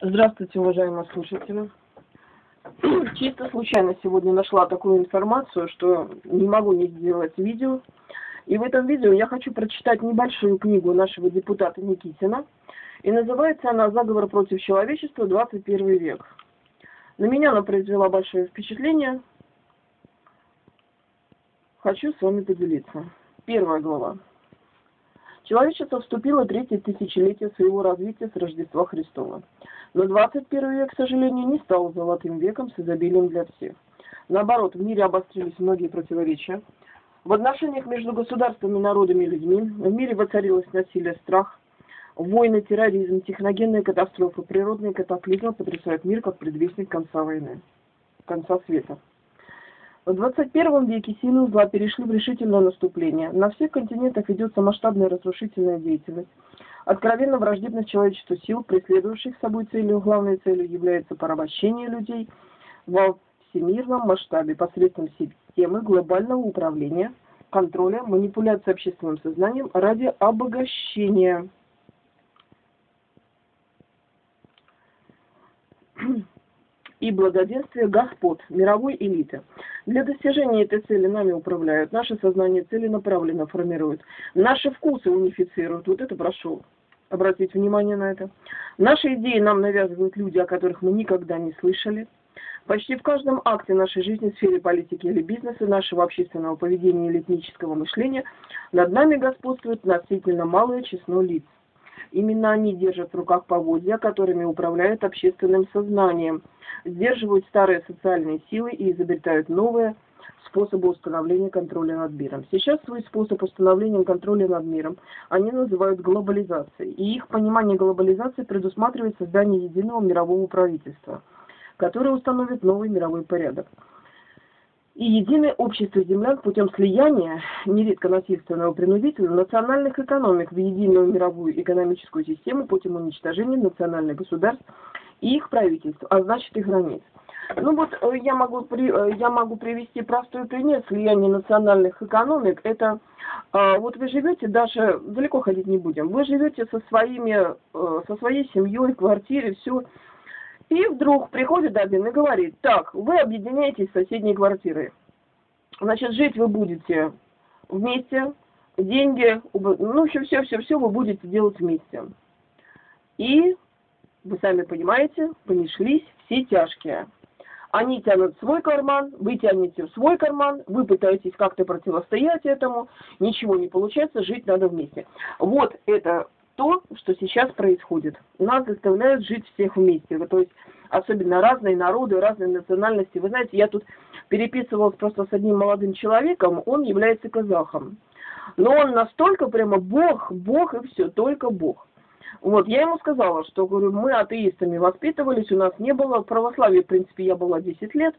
Здравствуйте, уважаемые слушатели. Чисто случайно сегодня нашла такую информацию, что не могу не сделать видео. И в этом видео я хочу прочитать небольшую книгу нашего депутата Никитина. И называется она «Заговор против человечества. 21 век». На меня она произвела большое впечатление. Хочу с вами поделиться. Первая глава. Человечество вступило в третье тысячелетие своего развития с Рождества Христова. Но 21 век, к сожалению, не стал золотым веком с изобилием для всех. Наоборот, в мире обострились многие противоречия. В отношениях между государствами, народами и людьми в мире воцарилось насилие, страх, войны, терроризм, техногенные катастрофы, природные катаклизмы потрясают мир как предвестник конца войны, конца света. В 21 веке силы зла перешли в решительное наступление. На всех континентах ведется масштабная разрушительная деятельность. Откровенно враждебность человечеству сил, преследующих собой целью, главной целью является порабощение людей во всемирном масштабе посредством системы глобального управления, контроля, манипуляции общественным сознанием ради обогащения. и благоденствия господ, мировой элиты. Для достижения этой цели нами управляют, наше сознание целенаправленно формирует, наши вкусы унифицируют. Вот это прошу обратить внимание на это. Наши идеи нам навязывают люди, о которых мы никогда не слышали. Почти в каждом акте нашей жизни, в сфере политики или бизнеса, нашего общественного поведения или этнического мышления над нами господствует относительно малое число лиц. Именно они держат в руках поводья, которыми управляют общественным сознанием, сдерживают старые социальные силы и изобретают новые способы установления контроля над миром. Сейчас свой способ установления контроля над миром они называют глобализацией, и их понимание глобализации предусматривает создание единого мирового правительства, которое установит новый мировой порядок и единое общество землян путем слияния, нередко насильственного принудительного, национальных экономик в единую мировую экономическую систему путем уничтожения национальных государств и их правительств, а значит и границ. Ну вот э, я могу, при, э, я могу привести простой пример слияния национальных экономик. Это э, вот вы живете, даже далеко ходить не будем, вы живете со, своими, со своей семьей, квартире, все, и вдруг приходит один и говорит, так, вы объединяетесь с соседней квартирой. Значит, жить вы будете вместе, деньги, ну, все, все, все, все вы будете делать вместе. И, вы сами понимаете, понеслись все тяжкие. Они тянут свой карман, вы тянете в свой карман, вы пытаетесь как-то противостоять этому, ничего не получается, жить надо вместе. Вот это то, что сейчас происходит. Нас заставляют жить всех вместе. То есть особенно разные народы, разные национальности. Вы знаете, я тут переписывалась просто с одним молодым человеком, он является казахом. Но он настолько прямо Бог, Бог и все, только Бог. Вот, я ему сказала, что, говорю, мы атеистами воспитывались, у нас не было, в православии, в принципе, я была 10 лет,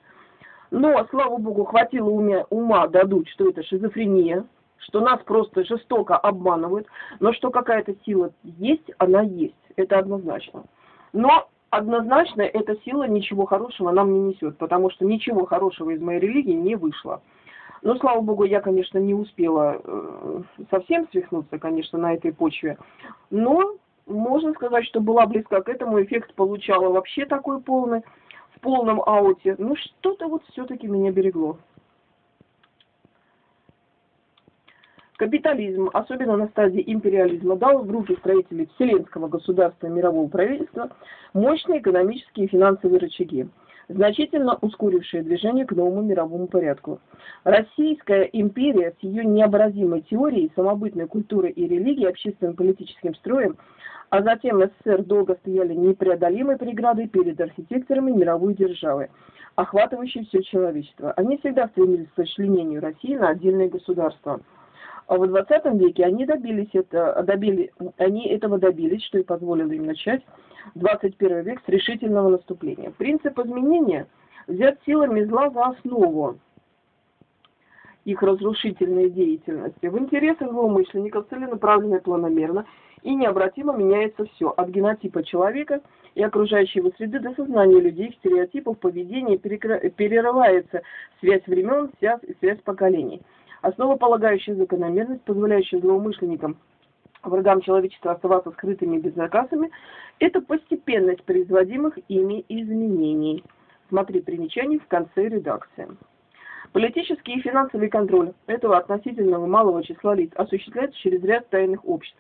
но, слава Богу, хватило ума, ума дадут, что это шизофрения, что нас просто жестоко обманывают, но что какая-то сила есть, она есть, это однозначно. Но однозначно эта сила ничего хорошего нам не несет, потому что ничего хорошего из моей религии не вышло. Но, слава богу, я, конечно, не успела э, совсем свихнуться, конечно, на этой почве, но можно сказать, что была близка к этому, эффект получала вообще такой полный, в полном ауте. Ну, что-то вот все-таки меня берегло. Капитализм, особенно на стадии империализма, дал в руки строителей вселенского государства и мирового правительства мощные экономические и финансовые рычаги, значительно ускорившие движение к новому мировому порядку. Российская империя с ее необразимой теорией, самобытной культурой и религией, общественным политическим строем, а затем СССР долго стояли непреодолимой преградой перед архитекторами мировой державы, охватывающей все человечество. Они всегда стремились к сочленению России на отдельные государства – а в 20 веке они добились это, добили, они этого добились, что и позволило им начать 21 век с решительного наступления. Принцип изменения взят силами зла за основу их разрушительной деятельности. В интересах злоумышленников целенаправленно планомерно и необратимо меняется все, от генотипа человека и окружающей его среды до сознания людей, стереотипов, поведения, перерывается связь времен, связь, связь поколений основополагающая закономерность, позволяющая злоумышленникам врагам человечества оставаться скрытыми и безнаказанными, это постепенность производимых ими изменений. Смотри примечание в конце редакции. Политический и финансовый контроль этого относительного малого числа лиц осуществляется через ряд тайных обществ.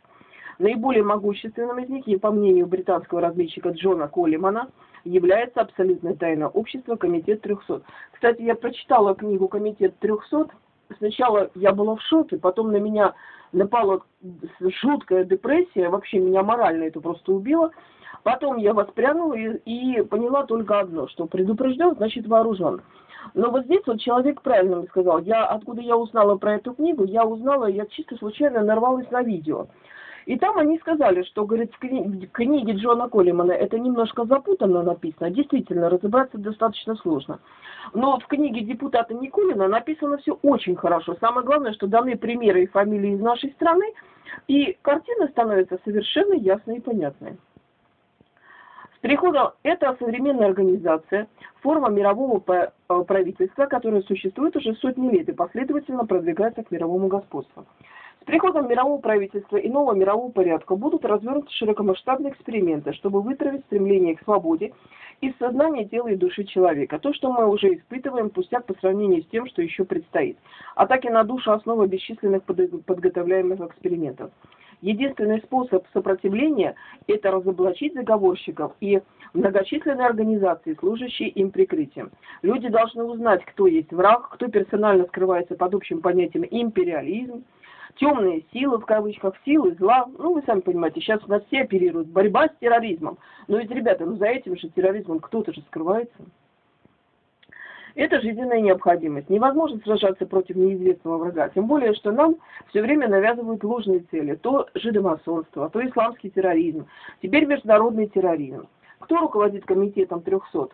Наиболее могущественным из них, и по мнению британского разведчика Джона Коллимана, является абсолютное тайное общество Комитет 300. Кстати, я прочитала книгу Комитет 300. Сначала я была в шоке, потом на меня напала жуткая депрессия, вообще меня морально это просто убило. Потом я воспрянула и, и поняла только одно, что предупрежден, значит вооружен. Но вот здесь вот человек правильно мне сказал. Я, откуда я узнала про эту книгу, я узнала, я чисто случайно нарвалась на видео. И там они сказали, что, говорит, в книге, в книге Джона Коллимана это немножко запутанно написано, действительно, разобраться достаточно сложно. Но в книге депутата Никулина написано все очень хорошо. Самое главное, что даны примеры и фамилии из нашей страны, и картина становится совершенно ясной и понятной. С приходом это современная организация, форма мирового э, правительства, которая существует уже сотни лет и последовательно продвигается к мировому господству. Приходом мирового правительства и нового мирового порядка будут развернуты широкомасштабные эксперименты, чтобы вытравить стремление к свободе из сознания тела и души человека. То, что мы уже испытываем, пустяк по сравнению с тем, что еще предстоит. Атаки на душу – основа бесчисленных подготовляемых экспериментов. Единственный способ сопротивления – это разоблачить заговорщиков и многочисленные организации, служащие им прикрытием. Люди должны узнать, кто есть враг, кто персонально скрывается под общим понятием империализм, темные силы, в кавычках, силы зла. Ну, вы сами понимаете, сейчас у нас все оперируют. Борьба с терроризмом. Но ведь, ребята, ну за этим же терроризмом кто-то же скрывается. Это жизненная необходимость. Невозможно сражаться против неизвестного врага. Тем более, что нам все время навязывают ложные цели. То жидомасонство, то исламский терроризм, теперь международный терроризм. Кто руководит комитетом 300?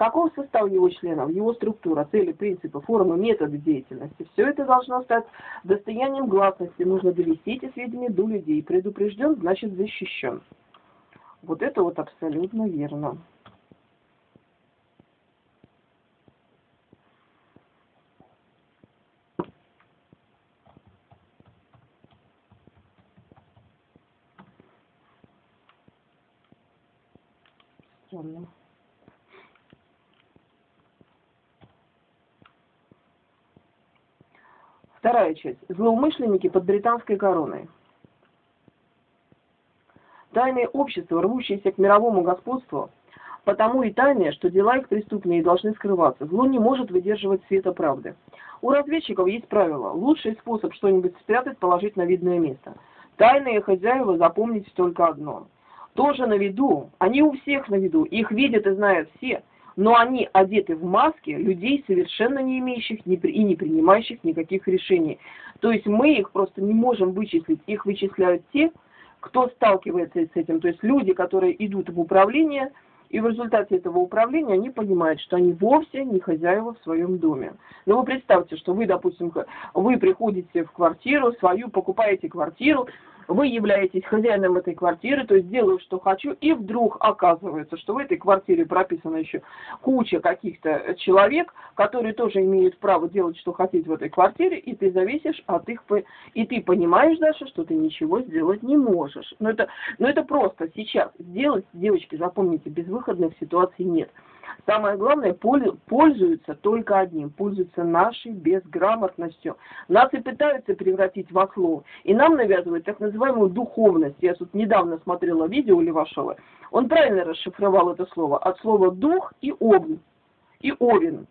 Каков состав его членов, его структура, цели, принципы, формы, методы деятельности. Все это должно стать достоянием гласности. Нужно довести эти сведения до людей. Предупрежден, значит защищен. Вот это вот абсолютно верно. Странно. Вторая часть. Злоумышленники под британской короной. Тайные общества, рвущиеся к мировому господству, потому и тайные, что дела их преступные должны скрываться. Зло не может выдерживать света правды. У разведчиков есть правило. Лучший способ что-нибудь спрятать – положить на видное место. Тайные хозяева запомните только одно. Тоже на виду, они у всех на виду, их видят и знают все – но они одеты в маски людей, совершенно не имеющих и не принимающих никаких решений. То есть мы их просто не можем вычислить, их вычисляют те, кто сталкивается с этим. То есть люди, которые идут в управление, и в результате этого управления они понимают, что они вовсе не хозяева в своем доме. Но вы представьте, что вы, допустим, вы приходите в квартиру свою, покупаете квартиру, вы являетесь хозяином этой квартиры, то есть делаю, что хочу, и вдруг оказывается, что в этой квартире прописана еще куча каких-то человек, которые тоже имеют право делать, что хотеть в этой квартире, и ты зависишь от их... И ты понимаешь, Даша, что ты ничего сделать не можешь. Но это, но это просто сейчас. Сделать, девочки, запомните, безвыходных ситуаций нет. Самое главное, пользуются только одним, пользуются нашей безграмотностью. Нас и пытаются превратить в ослов. И нам навязывают так называемую духовность. Я тут недавно смотрела видео Левашова. Он правильно расшифровал это слово. От слова дух и овн. И овен.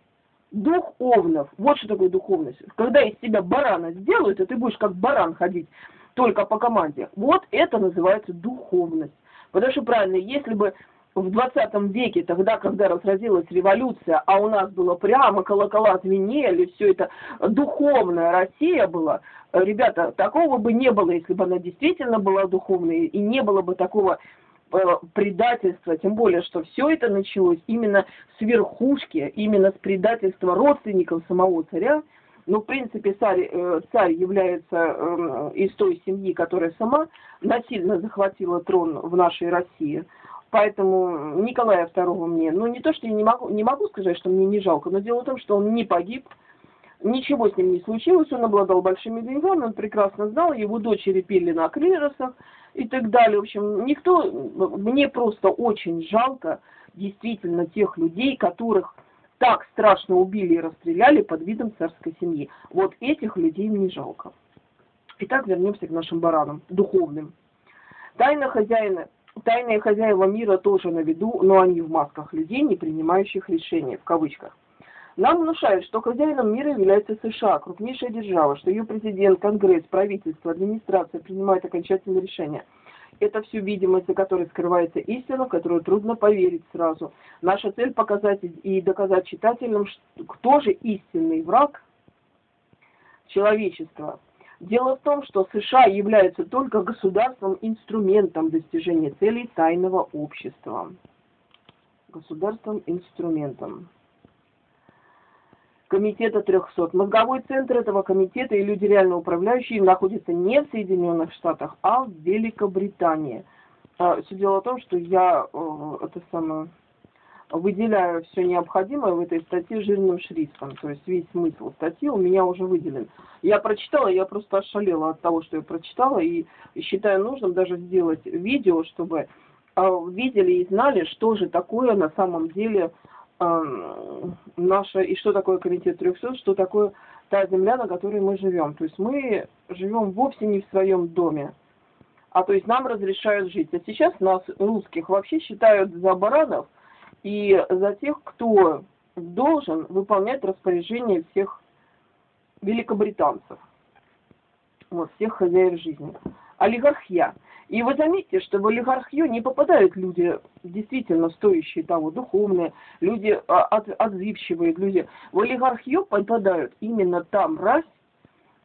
Дух овнов. Вот что такое духовность. Когда из тебя барана сделают, и ты будешь как баран ходить только по команде. Вот это называется духовность. Потому что правильно, если бы в 20 веке, тогда, когда разразилась революция, а у нас было прямо колокола звенели, все это духовная Россия была, ребята, такого бы не было, если бы она действительно была духовной, и не было бы такого э, предательства, тем более, что все это началось именно с верхушки, именно с предательства родственников самого царя, ну, в принципе, царь, э, царь является э, из той семьи, которая сама насильно захватила трон в нашей России. Поэтому Николая II мне, ну не то, что я не могу, не могу сказать, что мне не жалко, но дело в том, что он не погиб, Ничего с ним не случилось, он обладал большими деньгами, он прекрасно знал, его дочери пели на клиросах и так далее. В общем, никто, мне просто очень жалко действительно тех людей, которых так страшно убили и расстреляли под видом царской семьи. Вот этих людей мне жалко. Итак, вернемся к нашим баранам, духовным. Тайна хозяина, тайные хозяева мира тоже на виду, но они в масках людей, не принимающих решения, в кавычках. Нам внушают, что хозяином мира является США, крупнейшая держава, что ее президент, конгресс, правительство, администрация принимают окончательные решения. Это всю видимость, за которой скрывается истина, в которую трудно поверить сразу. Наша цель показать и доказать читателям, кто же истинный враг человечества. Дело в том, что США являются только государством-инструментом достижения целей тайного общества. Государством-инструментом. Комитета 300. Мозговой центр этого комитета и люди реально управляющие находятся не в Соединенных Штатах, а в Великобритании. А, все дело в том, что я э, это самое, выделяю все необходимое в этой статье жирным шрифтом. То есть весь смысл статьи у меня уже выделен. Я прочитала, я просто ошалела от того, что я прочитала, и считаю нужным даже сделать видео, чтобы а, видели и знали, что же такое на самом деле наша, и что такое комитет 300, что такое та земля, на которой мы живем. То есть мы живем вовсе не в своем доме, а то есть нам разрешают жить. А сейчас нас, русских, вообще считают за баранов и за тех, кто должен выполнять распоряжение всех великобританцев, вот, всех хозяев жизни. Олигархия. И вы заметите, что в олигархию не попадают люди действительно стоящие того, духовные, люди а, от, отзывчивые, люди. В олигархию попадают именно там мразь,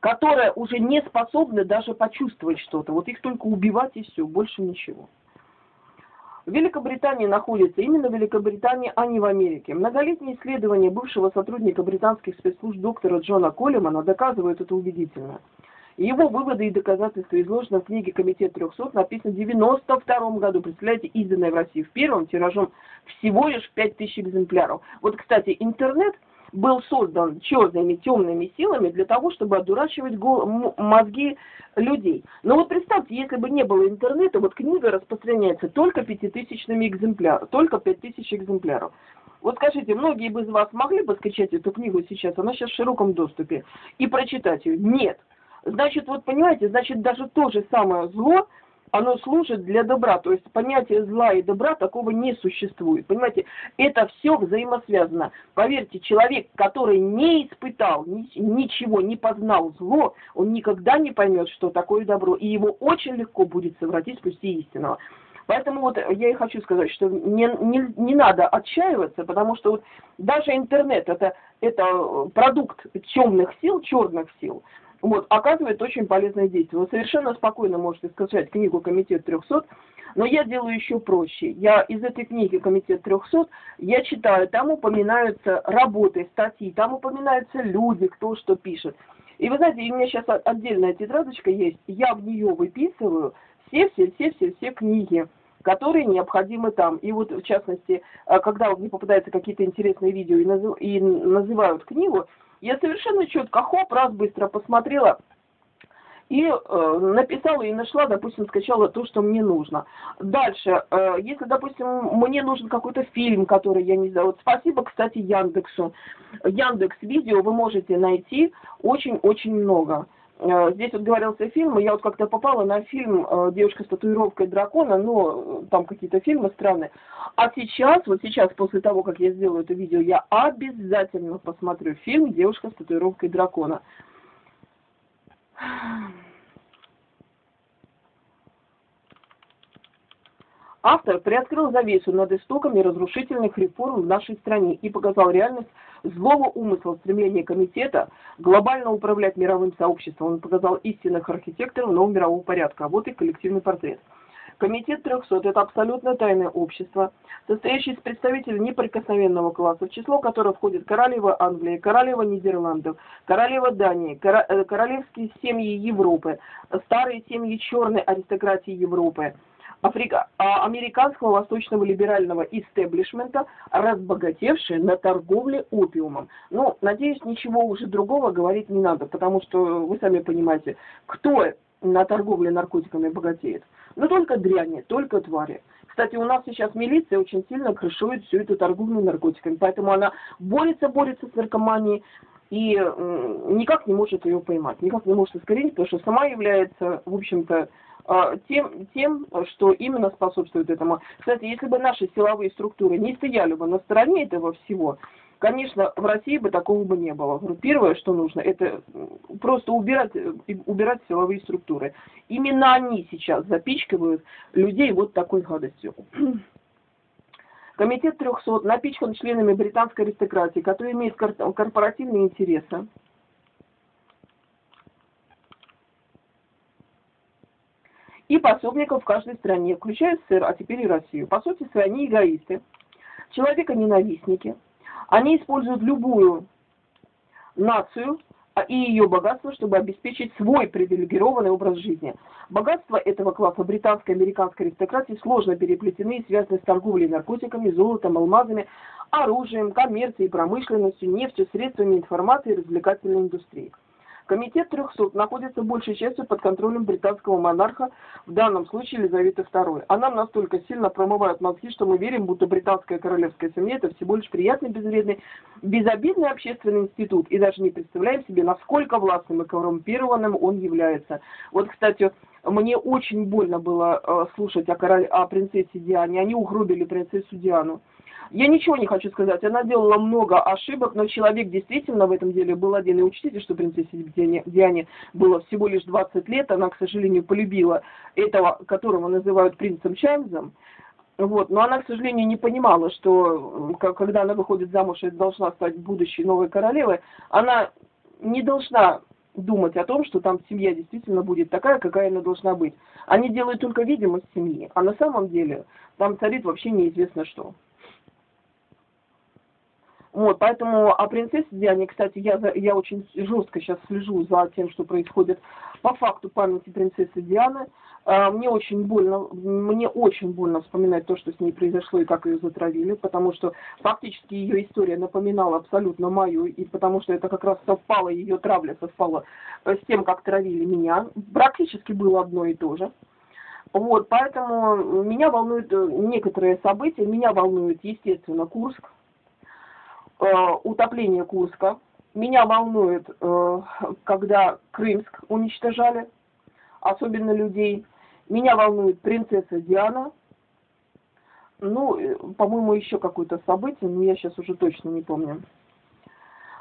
которая уже не способна даже почувствовать что-то. Вот их только убивать и все, больше ничего. В Великобритании находится именно в Великобритании, а не в Америке. Многолетние исследования бывшего сотрудника британских спецслужб доктора Джона Коллимана доказывают это убедительно. Его выводы и доказательства изложены в книге «Комитет 300», написано в 92 году. Представляете, изданной в России в первом тиражом всего лишь 5000 экземпляров. Вот, кстати, интернет был создан черными, темными силами для того, чтобы одурачивать мозги людей. Но вот представьте, если бы не было интернета, вот книга распространяется только пятитысячными экземплярами, только пять тысяч экземпляров. Вот скажите, многие бы из вас могли бы скачать эту книгу сейчас, она сейчас в широком доступе, и прочитать ее? Нет. Значит, вот понимаете, значит, даже то же самое зло, оно служит для добра. То есть понятие зла и добра такого не существует. Понимаете, это все взаимосвязано. Поверьте, человек, который не испытал ничего, не познал зло, он никогда не поймет, что такое добро. И его очень легко будет совратить с пути истинного. Поэтому вот я и хочу сказать, что не, не, не надо отчаиваться, потому что вот даже интернет это, это продукт темных сил, черных сил вот, оказывает очень полезное действие. Вы совершенно спокойно можете скачать книгу «Комитет 300», но я делаю еще проще. Я из этой книги «Комитет 300» я читаю, там упоминаются работы, статьи, там упоминаются люди, кто что пишет. И вы знаете, у меня сейчас отдельная тетрадочка есть, я в нее выписываю все-все-все-все-все книги, которые необходимы там. И вот, в частности, э, когда мне попадаются какие-то интересные видео и, называют книгу, я совершенно четко, хоп, раз быстро посмотрела, и э, написала и нашла, допустим, скачала то, что мне нужно. Дальше, э, если, допустим, мне нужен какой-то фильм, который я не знаю, вот спасибо, кстати, Яндексу. Яндекс Видео вы можете найти очень-очень много. Э, здесь вот говорился фильм, я вот как-то попала на фильм э, «Девушка с татуировкой дракона», но э, там какие-то фильмы странные. А сейчас, вот сейчас, после того, как я сделаю это видео, я обязательно посмотрю фильм «Девушка с татуировкой дракона». Автор приоткрыл завесу над истоками разрушительных реформ в нашей стране и показал реальность злого умысла стремления комитета глобально управлять мировым сообществом. Он показал истинных архитекторов нового мирового порядка. А вот и коллективный портрет. Комитет 300 – это абсолютно тайное общество, состоящее из представителей неприкосновенного класса, в число которых входит королева Англии, королева Нидерландов, королева Дании, э, королевские семьи Европы, старые семьи черной аристократии Европы, Африка, а, американского восточного либерального истеблишмента, разбогатевшие на торговле опиумом. Ну, надеюсь, ничего уже другого говорить не надо, потому что вы сами понимаете, кто на торговле наркотиками богатеет. Ну, только дряни, только твари. Кстати, у нас сейчас милиция очень сильно крышует всю эту торговлю наркотиками, поэтому она борется, борется с наркоманией и никак не может ее поймать, никак не может искоренить, потому что сама является, в общем-то, тем, тем, что именно способствует этому. Кстати, если бы наши силовые структуры не стояли бы на стороне этого всего, конечно, в России бы такого бы не было. Первое, что нужно, это просто убирать, убирать силовые структуры. Именно они сейчас запичкивают людей вот такой гадостью. Комитет 300 напичкан членами британской аристократии, которые имеют корпоративные интересы. И пособников в каждой стране, включая СССР, а теперь и Россию. По сути они эгоисты, человека-ненавистники. Они используют любую нацию а, и ее богатство, чтобы обеспечить свой привилегированный образ жизни. Богатство этого класса британской и американской аристократии сложно переплетены и связаны с торговлей наркотиками, золотом, алмазами, оружием, коммерцией, промышленностью, нефтью, средствами информации и развлекательной индустрией. Комитет 300 находится большей частью под контролем британского монарха, в данном случае Елизаветы II. А нам настолько сильно промывают мозги, что мы верим, будто британская королевская семья это всего лишь приятный, безвредный, безобидный общественный институт. И даже не представляем себе, насколько властным и коррумпированным он является. Вот, кстати, мне очень больно было э, слушать о, король, о принцессе Диане. Они угробили принцессу Диану. Я ничего не хочу сказать, она делала много ошибок, но человек действительно в этом деле был один. И учтите, что принцессе Диане, было всего лишь 20 лет, она, к сожалению, полюбила этого, которого называют принцем Чарльзом. Вот. Но она, к сожалению, не понимала, что когда она выходит замуж и должна стать будущей новой королевой, она не должна думать о том, что там семья действительно будет такая, какая она должна быть. Они делают только видимость семьи, а на самом деле там царит вообще неизвестно что. Вот, поэтому о принцессе Диане, кстати, я, я очень жестко сейчас слежу за тем, что происходит по факту памяти принцессы Дианы. А, мне очень больно, мне очень больно вспоминать то, что с ней произошло и как ее затравили, потому что фактически ее история напоминала абсолютно мою, и потому что это как раз совпало, ее травля совпала с тем, как травили меня. Практически было одно и то же. Вот, поэтому меня волнуют э, некоторые события, меня волнует, естественно, Курск, Э, утопление Курска. Меня волнует, э, когда Крымск уничтожали, особенно людей. Меня волнует принцесса Диана. Ну, э, по-моему, еще какое-то событие, но я сейчас уже точно не помню.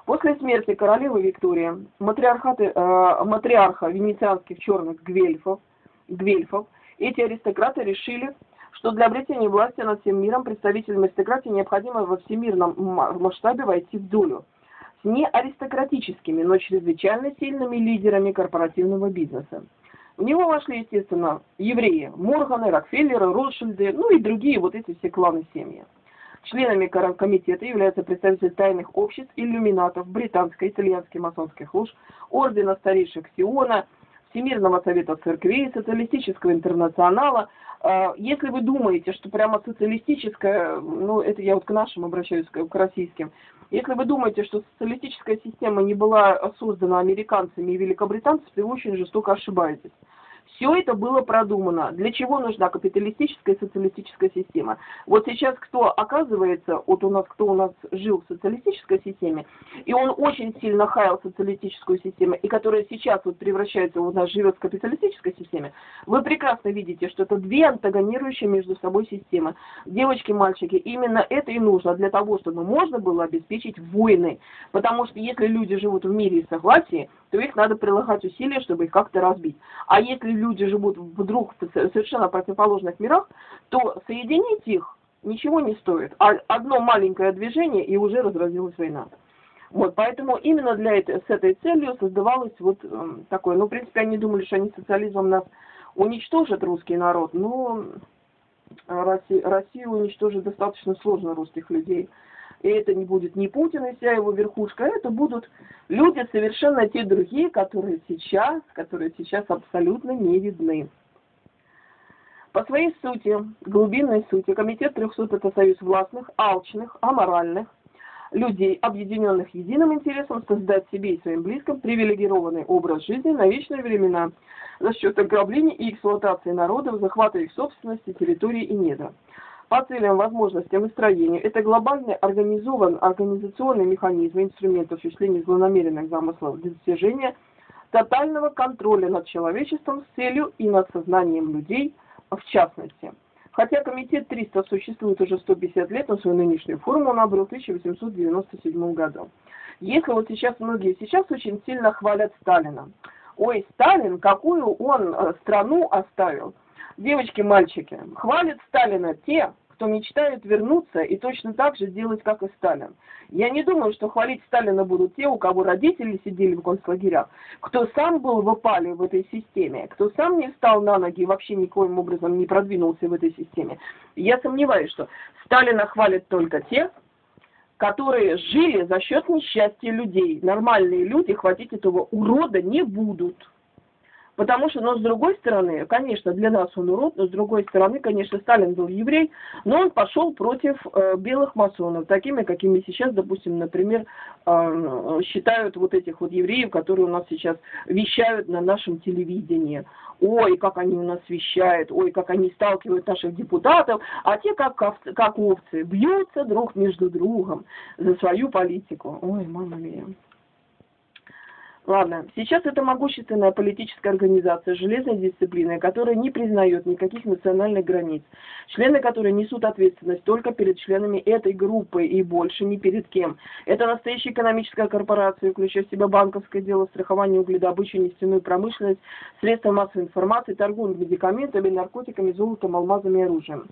После смерти королевы Виктории матриархаты, э, матриарха венецианских черных гвельфов, гвельфов эти аристократы решили что для обретения власти над всем миром представителям аристократии необходимо во всемирном масштабе войти в долю с не аристократическими, но чрезвычайно сильными лидерами корпоративного бизнеса. В него вошли, естественно, евреи, Морганы, Рокфеллеры, Ротшильды, ну и другие вот эти все кланы семьи. Членами комитета являются представители тайных обществ, иллюминатов, британской, итальянской масонских лож, ордена старейших Сиона, Всемирного совета церквей, социалистического интернационала, а, если вы думаете, что прямо социалистическая, ну это я вот к нашим обращаюсь, к российским, если вы думаете, что социалистическая система не была создана американцами и великобританцами, вы очень жестоко ошибаетесь. Все это было продумано. Для чего нужна капиталистическая и социалистическая система? Вот сейчас кто оказывается, вот у нас, кто у нас жил в социалистической системе, и он очень сильно хаял социалистическую систему, и которая сейчас вот превращается, у нас живет в капиталистической системе, вы прекрасно видите, что это две антагонирующие между собой системы. Девочки, мальчики, именно это и нужно для того, чтобы можно было обеспечить войны. Потому что если люди живут в мире и согласии, то их надо прилагать усилия, чтобы их как-то разбить. А если люди живут вдруг в совершенно противоположных мирах, то соединить их ничего не стоит. А одно маленькое движение, и уже разразилась война. Вот, поэтому именно для этой, с этой целью создавалось вот э, такое. Ну, в принципе, они думали, что они социализмом нас уничтожат, русский народ, но Россию, Россию уничтожить достаточно сложно русских людей. И это не будет ни Путин и вся его верхушка, это будут люди совершенно те другие, которые сейчас, которые сейчас абсолютно не видны. По своей сути, глубинной сути, Комитет 300 – это союз властных, алчных, аморальных, людей, объединенных единым интересом создать себе и своим близким привилегированный образ жизни на вечные времена за счет ограбления и эксплуатации народов, захвата их собственности, территории и недра. По целям, возможностям и строению это глобальный организован организационный механизм инструмент осуществления злонамеренных замыслов для достижения тотального контроля над человечеством с целью и над сознанием людей в частности. Хотя комитет 300 существует уже 150 лет, но свою нынешнюю форму он обрел в 1897 году. Если вот сейчас многие сейчас очень сильно хвалят Сталина. Ой, Сталин, какую он э, страну оставил. Девочки, мальчики, хвалят Сталина те, кто мечтает вернуться и точно так же делать, как и Сталин. Я не думаю, что хвалить Сталина будут те, у кого родители сидели в концлагерях, кто сам был в опале в этой системе, кто сам не встал на ноги и вообще никоим образом не продвинулся в этой системе. Я сомневаюсь, что Сталина хвалят только те, которые жили за счет несчастья людей. Нормальные люди хватить этого урода не будут. Потому что, но с другой стороны, конечно, для нас он урод, но с другой стороны, конечно, Сталин был еврей, но он пошел против э, белых масонов, такими, какими сейчас, допустим, например, э, считают вот этих вот евреев, которые у нас сейчас вещают на нашем телевидении. Ой, как они у нас вещают, ой, как они сталкивают наших депутатов, а те, как, как овцы, бьются друг между другом за свою политику. Ой, мама мия. Ладно, сейчас это могущественная политическая организация железной дисциплины, которая не признает никаких национальных границ, члены которой несут ответственность только перед членами этой группы и больше ни перед кем. Это настоящая экономическая корпорация, включая в себя банковское дело, страхование угледобычу, нефтяную промышленность, средства массовой информации, торговлю медикаментами, наркотиками, золотом, алмазами и оружием.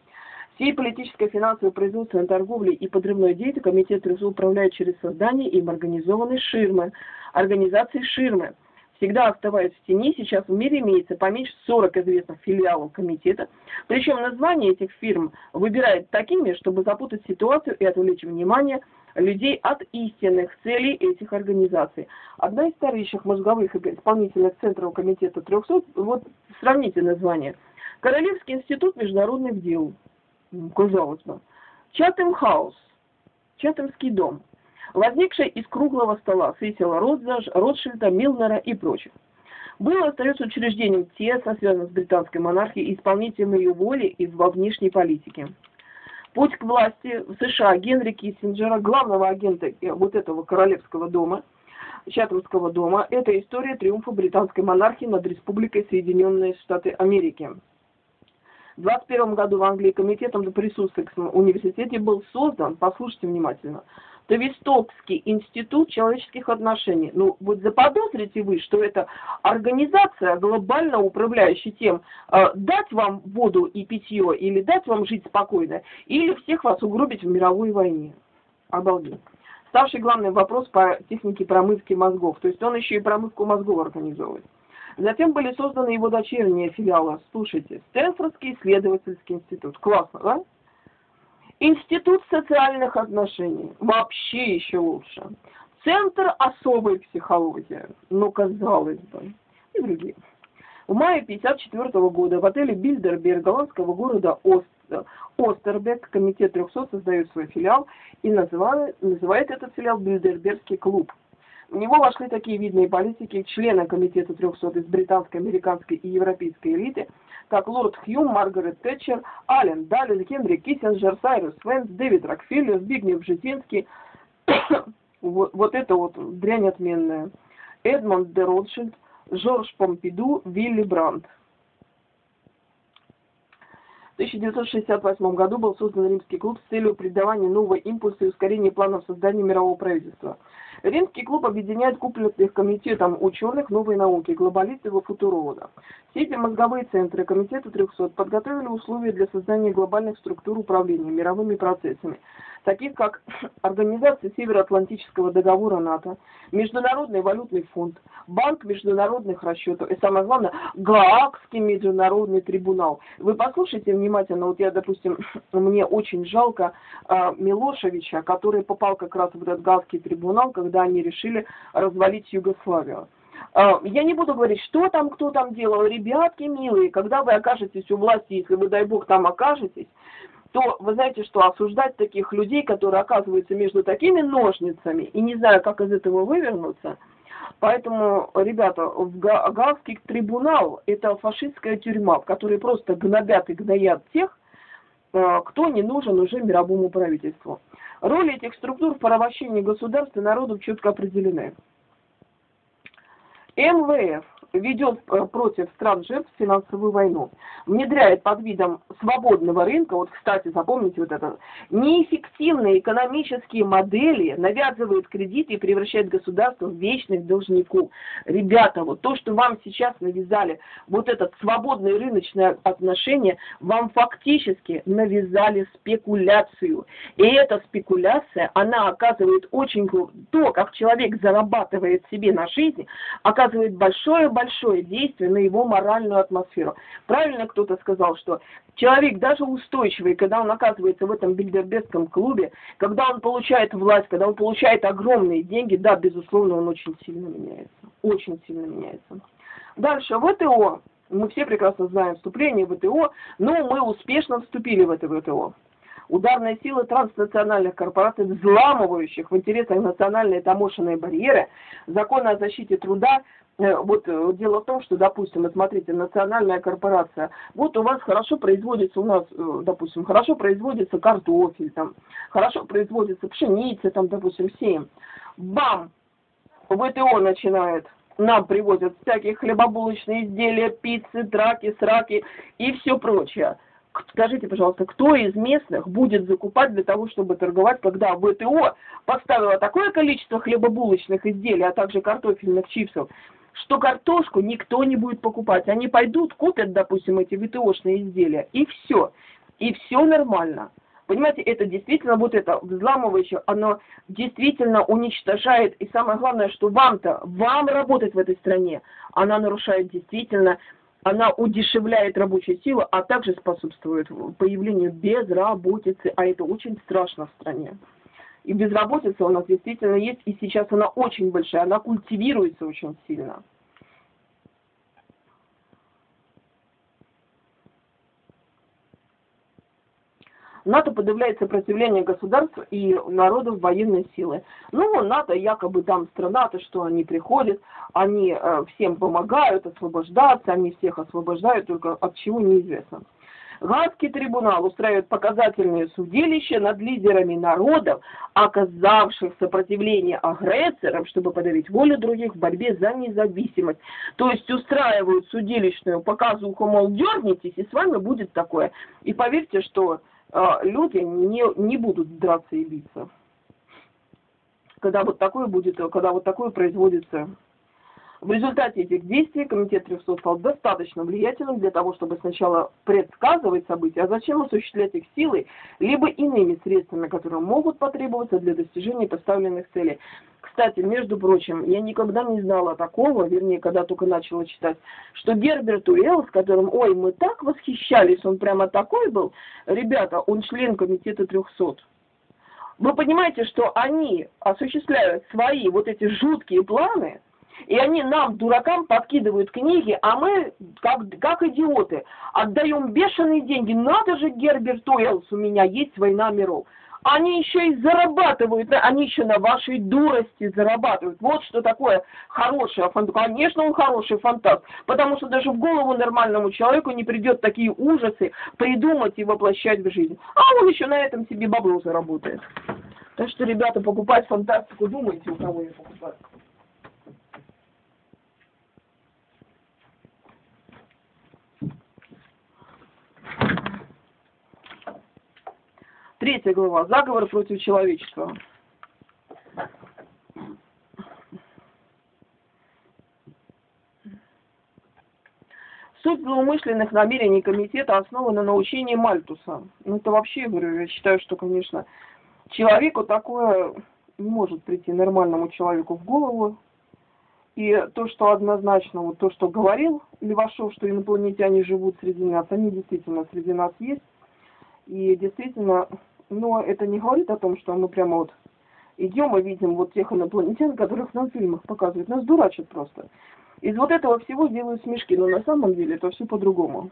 Всей политической, финансовой, производственной торговлей и подрывной деятельностью комитет РСУ управляет через создание им организованной ширмы, организации ширмы. Всегда оставаясь в тени, сейчас в мире имеется поменьше 40 известных филиалов комитета. Причем названия этих фирм выбирают такими, чтобы запутать ситуацию и отвлечь внимание людей от истинных целей этих организаций. Одна из старейших мозговых исполнительных центров комитета 300, вот сравните название. Королевский институт международных дел казалось бы. Чатем хаус, Чатемский дом, возникший из круглого стола Сесила Ротшильда, Милнера и прочих. Было остается учреждением тесно связанным с британской монархией и исполнителем ее воли и во внешней политике. Путь к власти в США Генри Киссинджера, главного агента э, вот этого королевского дома, Чатамского дома, это история триумфа британской монархии над Республикой Соединенные Штаты Америки. В 21 году в Англии комитетом при Суссексом университете был создан, послушайте внимательно, Тавистокский институт человеческих отношений. Ну, вот заподозрите вы, что это организация, глобально управляющая тем, э, дать вам воду и питье, или дать вам жить спокойно, или всех вас угробить в мировой войне. Обалдеть. Ставший главный вопрос по технике промывки мозгов. То есть он еще и промывку мозгов организовывает. Затем были созданы его дочерние филиалы. Слушайте, Стэнфордский исследовательский институт. Классно, да? Институт социальных отношений. Вообще еще лучше. Центр особой психологии. Ну, казалось бы. И другие. В мае 1954 года в отеле Бильдерберг голландского города Ост, Остербек комитет 300 создает свой филиал и называет, называет этот филиал Бильдербергский клуб. В него вошли такие видные политики, члены Комитета 300 из британской, американской и европейской элиты, как лорд Хьюм, Маргарет Тэтчер, Аллен Даллин, Генри Киссинджер, Сайрус Венс, Дэвид Рокфеллер, Збигнев Бжезинский. вот, вот это вот дрянь отменная. Эдмонд де Ротшильд, Жорж Помпиду, Вилли Брандт. В 1968 году был создан Римский клуб с целью придавания нового импульса и ускорения планов создания мирового правительства. Римский клуб объединяет купленных комитетом ученых новой науки, глобалистов и футурологов. Все эти мозговые центры Комитета 300 подготовили условия для создания глобальных структур управления мировыми процессами, таких как Организация Североатлантического договора НАТО, Международный валютный фонд, Банк международных расчетов и, самое главное, Гаагский международный трибунал. Вы послушайте внимательно, вот я, допустим, мне очень жалко э, Милошевича, который попал как раз в этот Гаагский трибунал, когда они решили развалить Югославию. А, я не буду говорить, что там, кто там делал. Ребятки милые, когда вы окажетесь у власти, если вы, дай бог, там окажетесь, то вы знаете, что осуждать таких людей, которые оказываются между такими ножницами и не знаю, как из этого вывернуться, Поэтому, ребята, в Гаагский трибунал – это фашистская тюрьма, в которой просто гнобят и гноят тех, э, кто не нужен уже мировому правительству. Роли этих структур в порабощении государства и народов четко определены. МВФ ведет э, против стран жертв финансовую войну, внедряет под видом свободного рынка, вот, кстати, запомните вот это, неэффективные экономические модели, навязывает кредиты и превращает государство в вечных должников. Ребята, вот то, что вам сейчас навязали, вот этот свободное рыночное отношение, вам фактически навязали спекуляцию. И эта спекуляция, она оказывает очень, то, как человек зарабатывает себе на жизнь, оказывает большое большое действие на его моральную атмосферу. Правильно кто-то сказал, что человек даже устойчивый, когда он оказывается в этом бильдербергском клубе, когда он получает власть, когда он получает огромные деньги, да, безусловно, он очень сильно меняется. Очень сильно меняется. Дальше, ВТО. Мы все прекрасно знаем вступление в ВТО, но мы успешно вступили в это ВТО ударные силы транснациональных корпораций, взламывающих в интересах национальные таможенные барьеры, законы о защите труда, вот э, дело в том, что, допустим, смотрите, национальная корпорация, вот у вас хорошо производится у нас, э, допустим, хорошо производится картофель, там, хорошо производится пшеница, там, допустим, сеем. Бам! ВТО начинает нам привозят всякие хлебобулочные изделия, пиццы, траки, сраки и все прочее. Скажите, пожалуйста, кто из местных будет закупать для того, чтобы торговать, когда ВТО поставила такое количество хлебобулочных изделий, а также картофельных чипсов, что картошку никто не будет покупать. Они пойдут, купят, допустим, эти ВТОшные изделия, и все. И все нормально. Понимаете, это действительно вот это взламывающее, оно действительно уничтожает, и самое главное, что вам-то, вам работать в этой стране, она нарушает действительно, она удешевляет рабочую силу, а также способствует появлению безработицы, а это очень страшно в стране. И безработица у нас действительно есть, и сейчас она очень большая, она культивируется очень сильно. НАТО подавляет сопротивление государств и народов военной силы. Ну, НАТО якобы там страна-то, что они приходят, они э, всем помогают освобождаться, они всех освобождают, только от чего неизвестно. Гаагский трибунал устраивает показательные судилища над лидерами народов, оказавших сопротивление агрессорам, чтобы подавить волю других в борьбе за независимость. То есть устраивают судилищную показуху, мол, дернитесь, и с вами будет такое. И поверьте, что э, люди не, не будут драться и биться. Когда вот такое будет, когда вот такое производится в результате этих действий Комитет 300 стал достаточно влиятельным для того, чтобы сначала предсказывать события, а зачем осуществлять их силой, либо иными средствами, которые могут потребоваться для достижения поставленных целей. Кстати, между прочим, я никогда не знала такого, вернее, когда только начала читать, что Герберт Уэлл, с которым, ой, мы так восхищались, он прямо такой был, ребята, он член Комитета 300. Вы понимаете, что они осуществляют свои вот эти жуткие планы – и они нам, дуракам, подкидывают книги, а мы, как, как идиоты, отдаем бешеные деньги. Надо же, Герберт Уэллс, у меня есть «Война миров». Они еще и зарабатывают, они еще на вашей дурости зарабатывают. Вот что такое хороший фантаст. Конечно, он хороший фантаст, потому что даже в голову нормальному человеку не придет такие ужасы придумать и воплощать в жизнь. А он еще на этом себе бабло заработает. Так что, ребята, покупать фантастику, думайте, у кого ее покупать. Третья глава. Заговор против человечества. Суть злоумышленных намерений комитета основана на учении Мальтуса. Ну, это вообще, говорю, я считаю, что, конечно, человеку такое не может прийти нормальному человеку в голову. И то, что однозначно, вот то, что говорил Левашов, что инопланетяне живут среди нас, они действительно среди нас есть. И действительно но это не говорит о том, что мы прямо вот идем и видим вот тех инопланетян, которых нам в фильмах показывают. Нас дурачат просто. Из вот этого всего делают смешки, но на самом деле это все по-другому.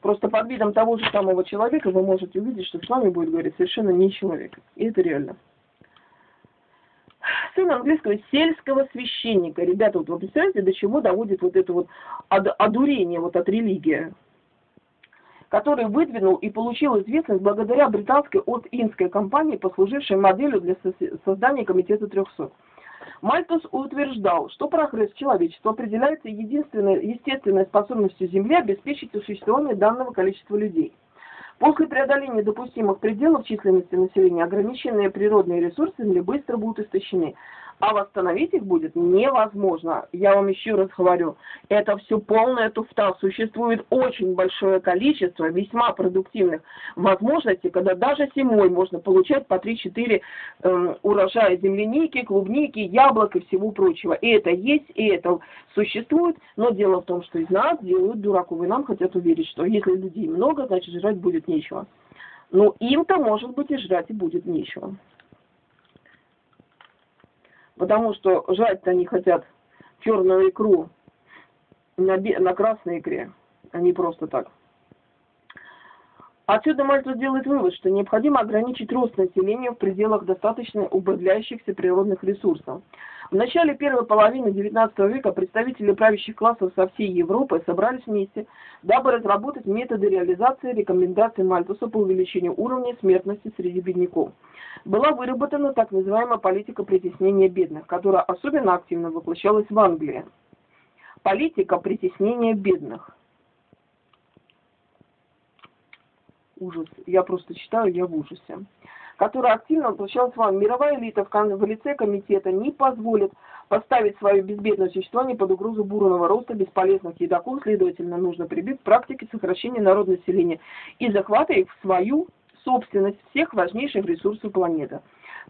Просто под видом того же самого человека вы можете увидеть, что с вами будет говорить совершенно не человек. И это реально. Сын английского сельского священника. Ребята, вот вы представляете, до чего доводит вот это вот одурение вот от религии? Который выдвинул и получил известность благодаря британской От-Индской компании, послужившей моделью для создания Комитета 300. Мальтус утверждал, что прогресс человечества определяется единственной естественной способностью Земли обеспечить существование данного количества людей. После преодоления допустимых пределов численности населения ограниченные природные ресурсы Земли быстро будут истощены, а восстановить их будет невозможно. Я вам еще раз говорю, это все полная туфта. Существует очень большое количество весьма продуктивных возможностей, когда даже зимой можно получать по 3-4 э, эм, урожая земляники, клубники, яблок и всего прочего. И это есть, и это существует, но дело в том, что из нас делают дураков, и нам хотят уверить, что если людей много, значит жрать будет нечего. Ну, им-то, может быть, и жрать и будет нечего потому что жать-то они хотят черную икру на, на красной икре, а не просто так. Отсюда Мальтус делает вывод, что необходимо ограничить рост населения в пределах достаточно убавляющихся природных ресурсов. В начале первой половины XIX века представители правящих классов со всей Европы собрались вместе, дабы разработать методы реализации рекомендаций Мальтуса по увеличению уровня смертности среди бедняков. Была выработана так называемая политика притеснения бедных, которая особенно активно воплощалась в Англии. Политика притеснения бедных – ужас. Я просто читаю, я в ужасе. Которая активно воплощалась вам. Мировая элита в лице комитета не позволит поставить свое безбедное существование под угрозу бурного роста бесполезных едоков, следовательно, нужно прибить к практике сокращения народного населения и захвата их в свою собственность всех важнейших ресурсов планеты.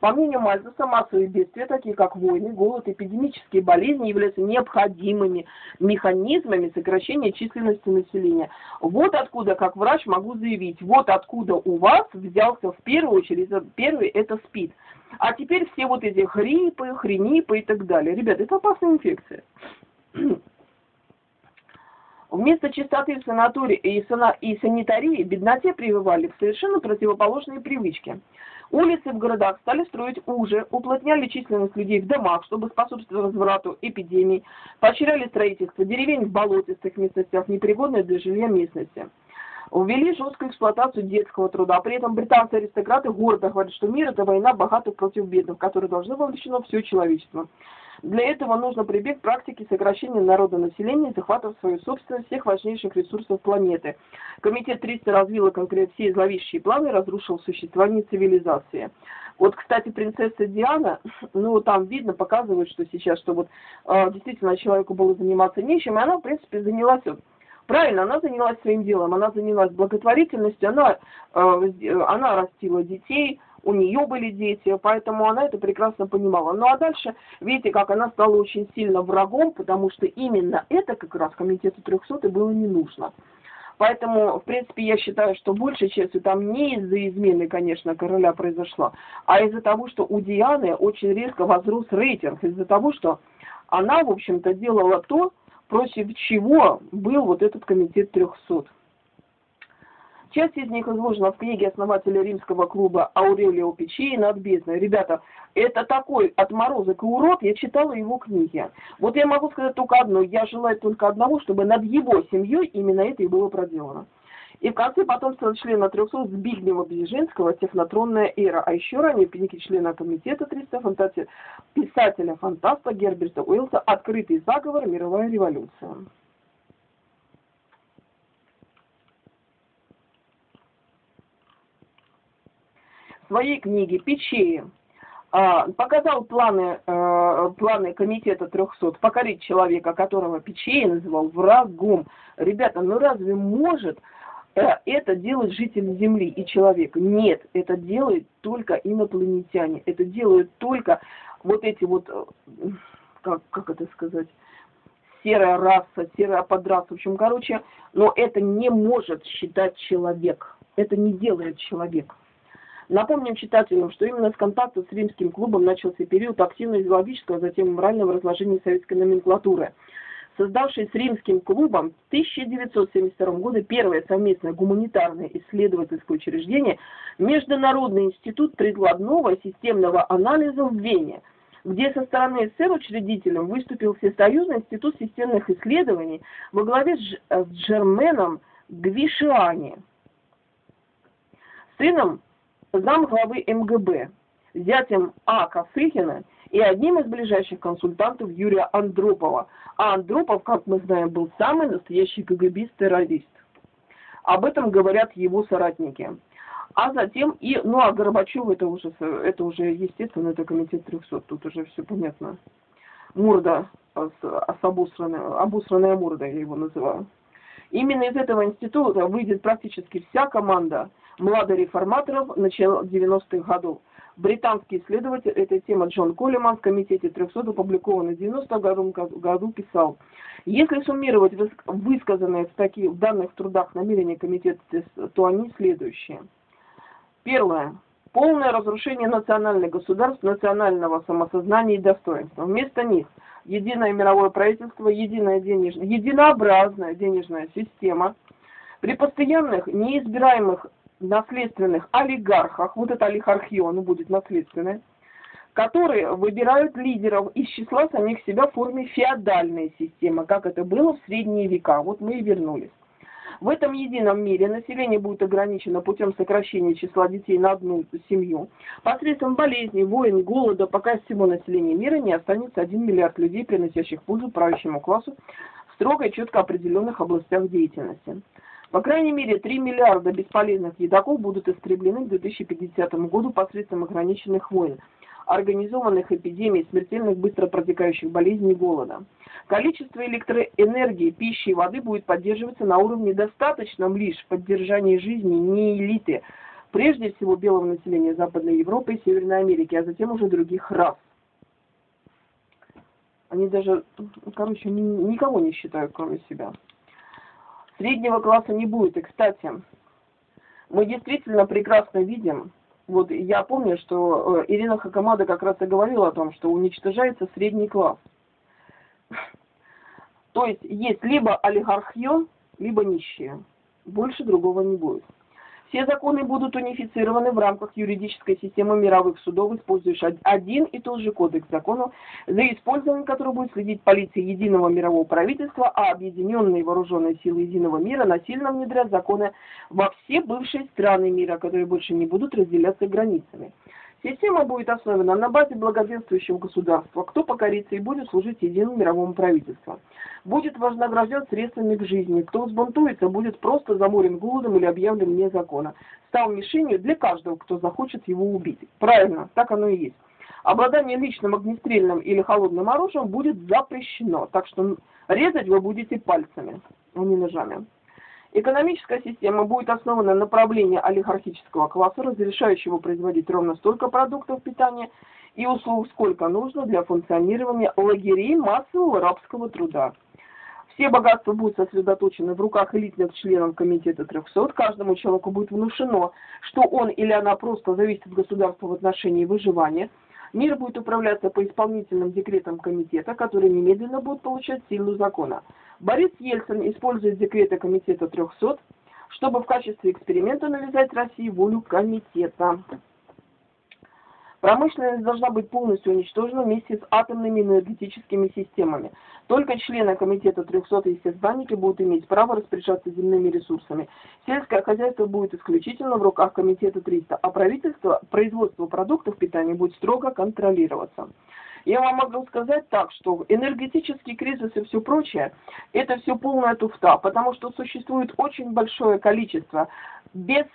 По мнению Мальтуса, массовые бедствия, такие как войны, голод, эпидемические болезни, являются необходимыми механизмами сокращения численности населения. Вот откуда, как врач, могу заявить, вот откуда у вас взялся в первую очередь, первый это СПИД. А теперь все вот эти хрипы, хренипы и так далее. Ребята, это опасная инфекция. Вместо чистоты в санатории и, санитарии бедноте прививали в совершенно противоположные привычки. Улицы в городах стали строить уже, уплотняли численность людей в домах, чтобы способствовать разврату эпидемий, поощряли строительство деревень в болотистых местностях, непригодной для жилья местности. Ввели жесткую эксплуатацию детского труда. При этом британцы-аристократы гордо говорят, что мир – это война богатых против бедных, в которой должно вовлечено все человечество. Для этого нужно прибег к практике сокращения народонаселения и в свою собственность всех важнейших ресурсов планеты. Комитет 300 развил конкретно все зловещие планы и разрушил существование цивилизации. Вот, кстати, принцесса Диана, ну, там видно, показывает, что сейчас, что вот э, действительно человеку было заниматься нечем, и она, в принципе, занялась Правильно, она занялась своим делом, она занялась благотворительностью, она, э, она растила детей, у нее были дети, поэтому она это прекрасно понимала. Ну а дальше, видите, как она стала очень сильно врагом, потому что именно это как раз комитету 300 было не нужно. Поэтому, в принципе, я считаю, что большей частью там не из-за измены, конечно, короля произошла, а из-за того, что у Дианы очень резко возрос рейтинг, из-за того, что она, в общем-то, делала то, против чего был вот этот комитет 300. Часть из них изложена в книге основателя римского клуба Аурелио Печи над бездной. Ребята, это такой отморозок и урод, я читала его книги. Вот я могу сказать только одно, я желаю только одного, чтобы над его семьей именно это и было проделано. И в конце потом стал члена 300 Збигнева Бжезинского «Технотронная эра», а еще ранее пеники члена комитета 300 фантазии писателя-фантаста Герберта Уэллса «Открытый заговор. Мировая революция». В своей книге «Печеи» а, показал планы, э, планы комитета 300 покорить человека, которого Печей называл врагом. Ребята, ну разве может это делают жители Земли и человек. Нет, это делают только инопланетяне. Это делают только вот эти вот, э, как, как это сказать, серая раса, серая подраса. В общем, короче, но это не может считать человек. Это не делает человек. Напомним читателям, что именно с контакта с римским клубом начался период активного идеологического, а затем морального разложения советской номенклатуры – создавший с римским клубом в 1972 году первое совместное гуманитарное исследовательское учреждение Международный институт прикладного системного анализа в Вене, где со стороны СССР учредителем выступил Всесоюзный институт системных исследований во главе с Джерменом Гвишиани, сыном замглавы МГБ, зятем А. Косыхина и одним из ближайших консультантов Юрия Андропова. А Андропов, как мы знаем, был самый настоящий КГБист-террорист. Об этом говорят его соратники. А затем и, ну а Горбачев это уже, это уже естественно, это комитет 300, тут уже все понятно. Мурда, с, с обусранная, обусранная мурда, я его называю. Именно из этого института выйдет практически вся команда младореформаторов начала 90-х годов. Британский исследователь этой темы Джон Коллиман в комитете 300 опубликованный в 90 году, году писал, если суммировать высказанные в таких в данных трудах намерения комитета, то они следующие. Первое. Полное разрушение национальных государств, национального самосознания и достоинства. Вместо них единое мировое правительство, единая денежная, единообразная денежная система, при постоянных неизбираемых наследственных олигархах, вот это олигархия, оно будет наследственное, которые выбирают лидеров из числа самих себя в форме феодальной системы, как это было в средние века. Вот мы и вернулись. В этом едином мире население будет ограничено путем сокращения числа детей на одну семью. Посредством болезней, войн, голода, пока всего населения мира не останется 1 миллиард людей, приносящих пользу правящему классу в строго и четко определенных областях деятельности. По крайней мере, 3 миллиарда бесполезных едоков будут истреблены к 2050 году посредством ограниченных войн, организованных эпидемий, смертельных быстро протекающих болезней и голода. Количество электроэнергии, пищи и воды будет поддерживаться на уровне достаточном лишь поддержания жизни не элиты, прежде всего белого населения Западной Европы и Северной Америки, а затем уже других рас. Они даже, короче, никого не считают, кроме себя. Среднего класса не будет. И, кстати, мы действительно прекрасно видим, вот я помню, что э, Ирина Хакамада как раз и говорила о том, что уничтожается средний класс. То есть есть либо олигархия, либо нищие. Больше другого не будет. Все законы будут унифицированы в рамках юридической системы мировых судов, использующих один и тот же кодекс законов, за использованием которого будет следить полиция единого мирового правительства, а объединенные вооруженные силы единого мира насильно внедрят законы во все бывшие страны мира, которые больше не будут разделяться границами. Система будет основана на базе благоденствующего государства, кто покорится и будет служить единому мировому правительству. Будет вознагражден средствами к жизни, кто взбунтуется, будет просто заморен голодом или объявлен вне закона. Стал мишенью для каждого, кто захочет его убить. Правильно, так оно и есть. Обладание личным огнестрельным или холодным оружием будет запрещено, так что резать вы будете пальцами, а не ножами. Экономическая система будет основана на направлении олигархического класса, разрешающего производить ровно столько продуктов питания и услуг, сколько нужно для функционирования лагерей массового рабского труда. Все богатства будут сосредоточены в руках элитных членов комитета 300. Каждому человеку будет внушено, что он или она просто зависит от государства в отношении выживания – Мир будет управляться по исполнительным декретам комитета, которые немедленно будут получать силу закона. Борис Ельцин использует декреты комитета 300, чтобы в качестве эксперимента навязать России волю комитета. Промышленность должна быть полностью уничтожена вместе с атомными энергетическими системами. Только члены комитета 300 и естествознанники будут иметь право распоряжаться земными ресурсами. Сельское хозяйство будет исключительно в руках комитета 300, а правительство, производство продуктов питания будет строго контролироваться. Я вам могу сказать так, что энергетический кризис и все прочее, это все полная туфта, потому что существует очень большое количество без,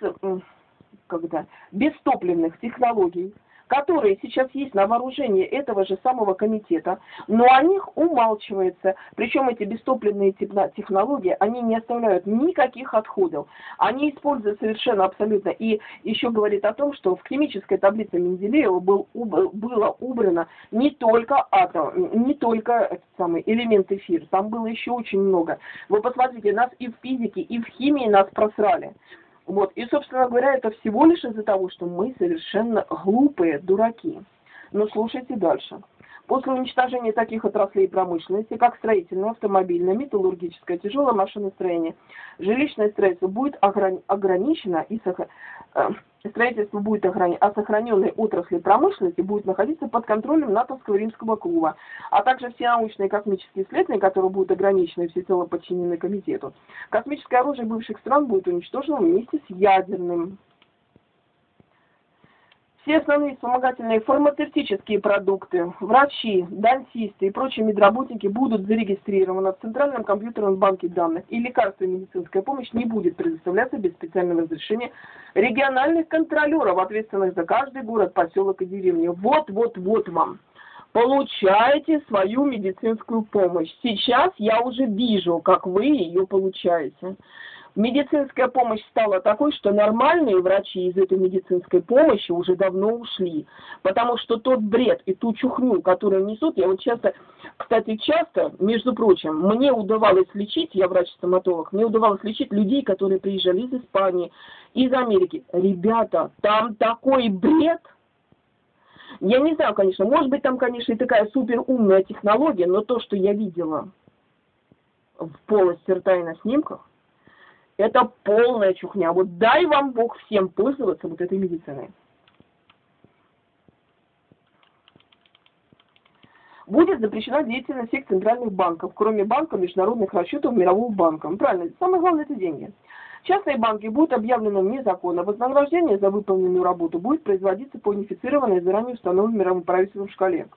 когда, бестопливных технологий, которые сейчас есть на вооружении этого же самого комитета, но о них умалчивается. Причем эти бестопливные технологии, они не оставляют никаких отходов. Они используют совершенно абсолютно. И еще говорит о том, что в химической таблице Менделеева был, было убрано не только атом, не только самый элемент эфир, там было еще очень много. Вы посмотрите, нас и в физике, и в химии нас просрали. Вот, и, собственно говоря, это всего лишь из-за того, что мы совершенно глупые дураки. Но слушайте дальше. После уничтожения таких отраслей промышленности, как строительная, автомобильная, металлургическая, тяжелое машиностроение, жилищное строительство будет ограничено и сохранено э, строительство будет охранено, а сохраненные отрасли промышленности будет находиться под контролем НАТОвского римского клуба, а также все научные и космические исследования, которые будут ограничены и всецело подчинены комитету. Космическое оружие бывших стран будет уничтожено вместе с ядерным. Все основные вспомогательные фармацевтические продукты, врачи, дантисты и прочие медработники будут зарегистрированы в Центральном компьютерном банке данных, и лекарства и медицинская помощь не будет предоставляться без специального разрешения региональных контролеров, ответственных за каждый город, поселок и деревню. Вот, вот, вот вам. Получаете свою медицинскую помощь. Сейчас я уже вижу, как вы ее получаете медицинская помощь стала такой, что нормальные врачи из этой медицинской помощи уже давно ушли. Потому что тот бред и ту чухню, которую несут, я вот часто, кстати, часто, между прочим, мне удавалось лечить, я врач-стоматолог, мне удавалось лечить людей, которые приезжали из Испании, из Америки. Ребята, там такой бред! Я не знаю, конечно, может быть, там, конечно, и такая супер умная технология, но то, что я видела в полости рта и на снимках, это полная чухня. Вот дай вам Бог всем пользоваться вот этой медициной. Будет запрещена деятельность всех центральных банков, кроме банка международных расчетов Мирового банка. Ну, правильно, самое главное это деньги. Частные банки будут объявлены вне закона. Вознаграждение за выполненную работу будет производиться по унифицированной заранее установленной мировым правительством шкале.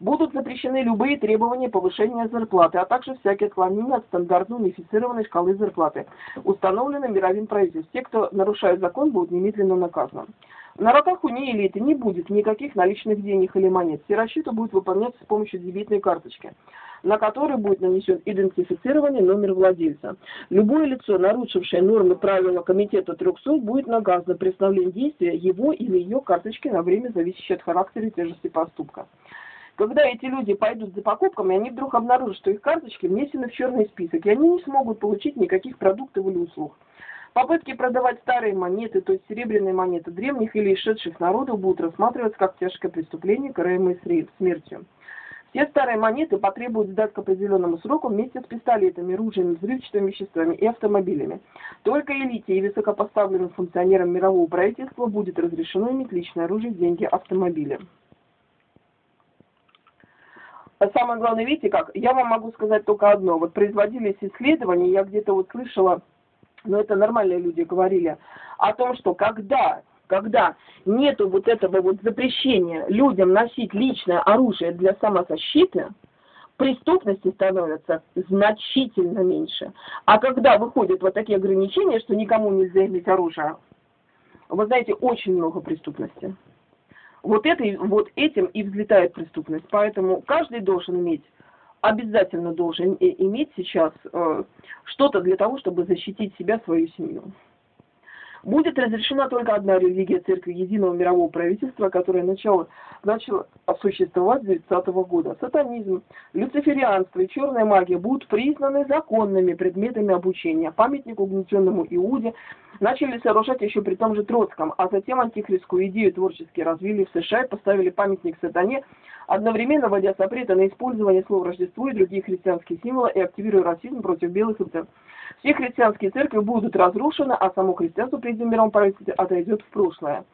Будут запрещены любые требования повышения зарплаты, а также всякие отклонения от стандартной унифицированной шкалы зарплаты, установленной мировым правительством. Те, кто нарушает закон, будут немедленно наказаны. На руках у нее элиты не будет никаких наличных денег или монет. Все расчеты будут выполняться с помощью дебетной карточки, на которой будет нанесен идентифицированный номер владельца. Любое лицо, нарушившее нормы правила комитета 300, будет наказано при действия его или ее карточки на время, зависящее от характера и тяжести поступка. Когда эти люди пойдут за покупками, они вдруг обнаружат, что их карточки внесены в черный список, и они не смогут получить никаких продуктов или услуг. Попытки продавать старые монеты, то есть серебряные монеты древних или исшедших народов, будут рассматриваться как тяжкое преступление, караемое смертью. Все старые монеты потребуют сдать к определенному сроку вместе с пистолетами, ружьями, взрывчатыми веществами и автомобилями. Только элите и высокопоставленным функционерам мирового правительства будет разрешено иметь личное оружие, деньги, автомобили. А самое главное, видите как, я вам могу сказать только одно. Вот производились исследования, я где-то вот слышала, но это нормальные люди говорили, о том, что когда, когда нету вот этого вот запрещения людям носить личное оружие для самозащиты, преступности становится значительно меньше. А когда выходят вот такие ограничения, что никому нельзя иметь оружие, вы знаете, очень много преступности. Вот, это, вот этим и взлетает преступность. Поэтому каждый должен иметь, обязательно должен иметь сейчас э, что-то для того, чтобы защитить себя, свою семью. Будет разрешена только одна религия Церкви Единого Мирового Правительства, которая начала, начала существовать с 30 -го года. Сатанизм, люциферианство и черная магия будут признаны законными предметами обучения. Памятник угнетенному Иуде начали сооружать еще при том же Троцком, а затем антихристскую идею творчески развили в США и поставили памятник сатане, одновременно вводя запреты на использование слов Рождество и другие христианские символы и активируя расизм против белых и все христианские церкви будут разрушены, а само христианство при мировом правительстве отойдет в прошлое.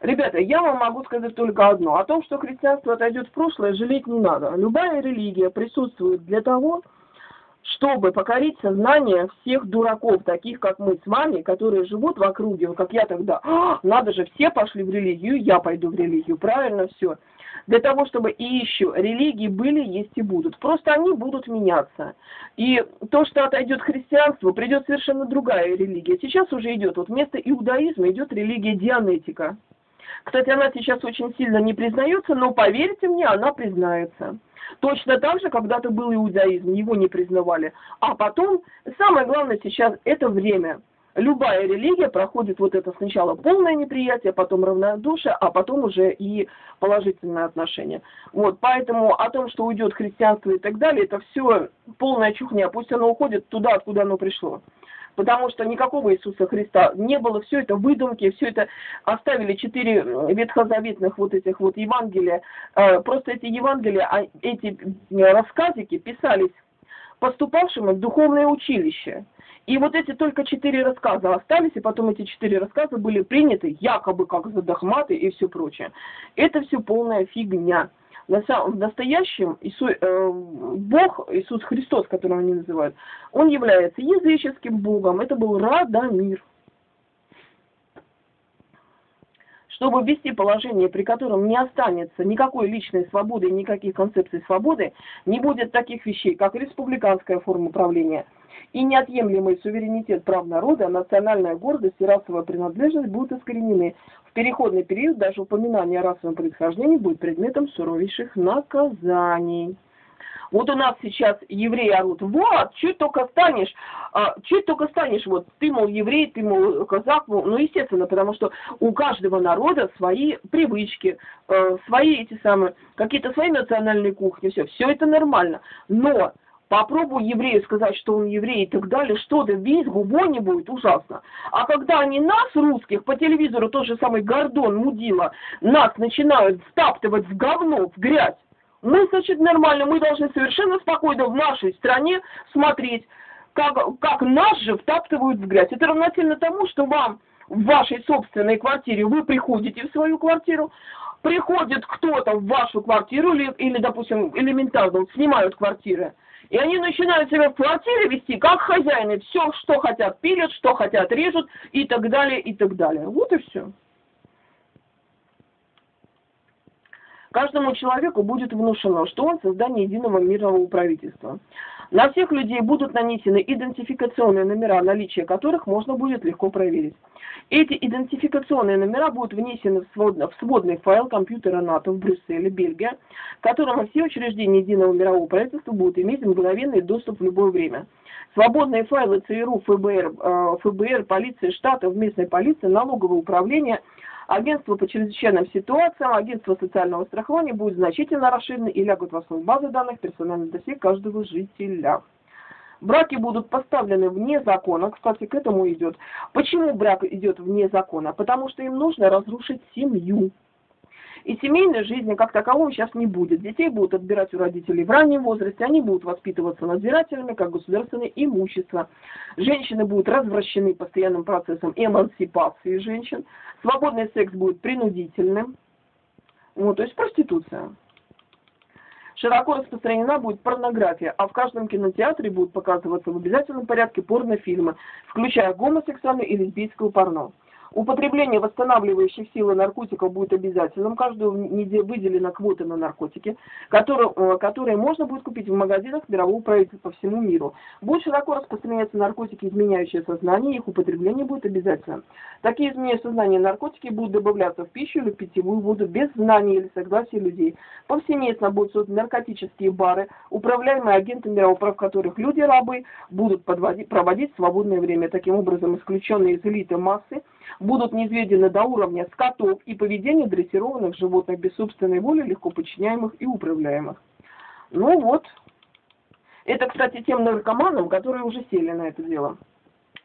Ребята, я вам могу сказать только одно. О том, что христианство отойдет в прошлое, жалеть не надо. Любая религия присутствует для того, чтобы покорить сознание всех дураков, таких как мы с вами, которые живут в округе, как я тогда. «А, надо же, все пошли в религию, я пойду в религию. Правильно все для того, чтобы и еще религии были, есть и будут. Просто они будут меняться. И то, что отойдет христианство, придет совершенно другая религия. Сейчас уже идет, вот вместо иудаизма идет религия дианетика. Кстати, она сейчас очень сильно не признается, но поверьте мне, она признается. Точно так же когда-то был иудаизм, его не признавали. А потом, самое главное сейчас, это время любая религия проходит вот это сначала полное неприятие, потом равнодушие, а потом уже и положительное отношение. Вот, поэтому о том, что уйдет христианство и так далее, это все полная чухня. Пусть оно уходит туда, откуда оно пришло. потому что никакого Иисуса Христа не было, все это выдумки, все это оставили четыре ветхозаветных вот этих вот Евангелия. Э, просто эти Евангелия, а эти рассказики писались поступавшим в духовное училище. И вот эти только четыре рассказа остались, и потом эти четыре рассказа были приняты якобы как за догматы и все прочее. Это все полная фигня. На самом, в настоящем Иисус, э, Бог, Иисус Христос, которого они называют, он является языческим Богом. Это был Радамир. чтобы ввести положение, при котором не останется никакой личной свободы никаких концепций свободы, не будет таких вещей, как республиканская форма правления и неотъемлемый суверенитет прав народа, национальная гордость и расовая принадлежность будут искоренены. В переходный период даже упоминание о расовом происхождении будет предметом суровейших наказаний. Вот у нас сейчас евреи орут, вот, чуть только станешь, а, чуть только станешь, вот, ты, мол, еврей, ты, мол, казак, мол, ну, естественно, потому что у каждого народа свои привычки, э, свои эти самые, какие-то свои национальные кухни, все, все это нормально, но Попробуй еврею сказать, что он еврей и так далее, что-то весь губой не будет, ужасно. А когда они нас, русских, по телевизору тот же самый Гордон, Мудила, нас начинают втаптывать в говно, в грязь, мы, значит, нормально, мы должны совершенно спокойно в нашей стране смотреть, как, как нас же втаптывают в грязь. Это равносильно тому, что вам в вашей собственной квартире, вы приходите в свою квартиру, приходит кто-то в вашу квартиру или, или допустим, элементарно снимают квартиры, и они начинают себя в квартире вести как хозяины, все, что хотят, пилят, что хотят, режут и так далее, и так далее. Вот и все. Каждому человеку будет внушено, что он создание единого мирового правительства. На всех людей будут нанесены идентификационные номера, наличие которых можно будет легко проверить. Эти идентификационные номера будут внесены в сводный, в сводный файл компьютера НАТО в Брюсселе, Бельгия, к которому все учреждения единого мирового правительства будут иметь мгновенный доступ в любое время. Свободные файлы ЦРУ, ФБР, э, ФБР, полиции штатов, местной полиции, налоговое управление – Агентство по чрезвычайным ситуациям, агентство социального страхования будет значительно расширены и лягут в основу базы данных персональных досье каждого жителя. Браки будут поставлены вне закона, кстати, к этому идет. Почему брак идет вне закона? Потому что им нужно разрушить семью. И семейной жизни как таковой сейчас не будет. Детей будут отбирать у родителей в раннем возрасте, они будут воспитываться надзирателями, как государственное имущество. Женщины будут развращены постоянным процессом эмансипации женщин. Свободный секс будет принудительным. Вот, то есть проституция. Широко распространена будет порнография, а в каждом кинотеатре будут показываться в обязательном порядке порнофильмы, включая гомосексуальное и лесбийское порно. Употребление восстанавливающих силы наркотиков будет обязательным. Каждую неделю выделена квота на наркотики, которые, э, которые можно будет купить в магазинах мирового правительства по всему миру. Будет широко распространяться наркотики, изменяющие сознание, их употребление будет обязательным. Такие изменения сознания наркотики будут добавляться в пищу или в питьевую воду без знания или согласия людей. Повсеместно будут созданы наркотические бары, управляемые агенты мирового прав которых люди-рабы будут проводить свободное время. Таким образом, исключенные из элиты массы будут низведены до уровня скотов и поведения дрессированных животных без собственной воли, легко подчиняемых и управляемых. Ну вот. Это, кстати, тем наркоманам, которые уже сели на это дело.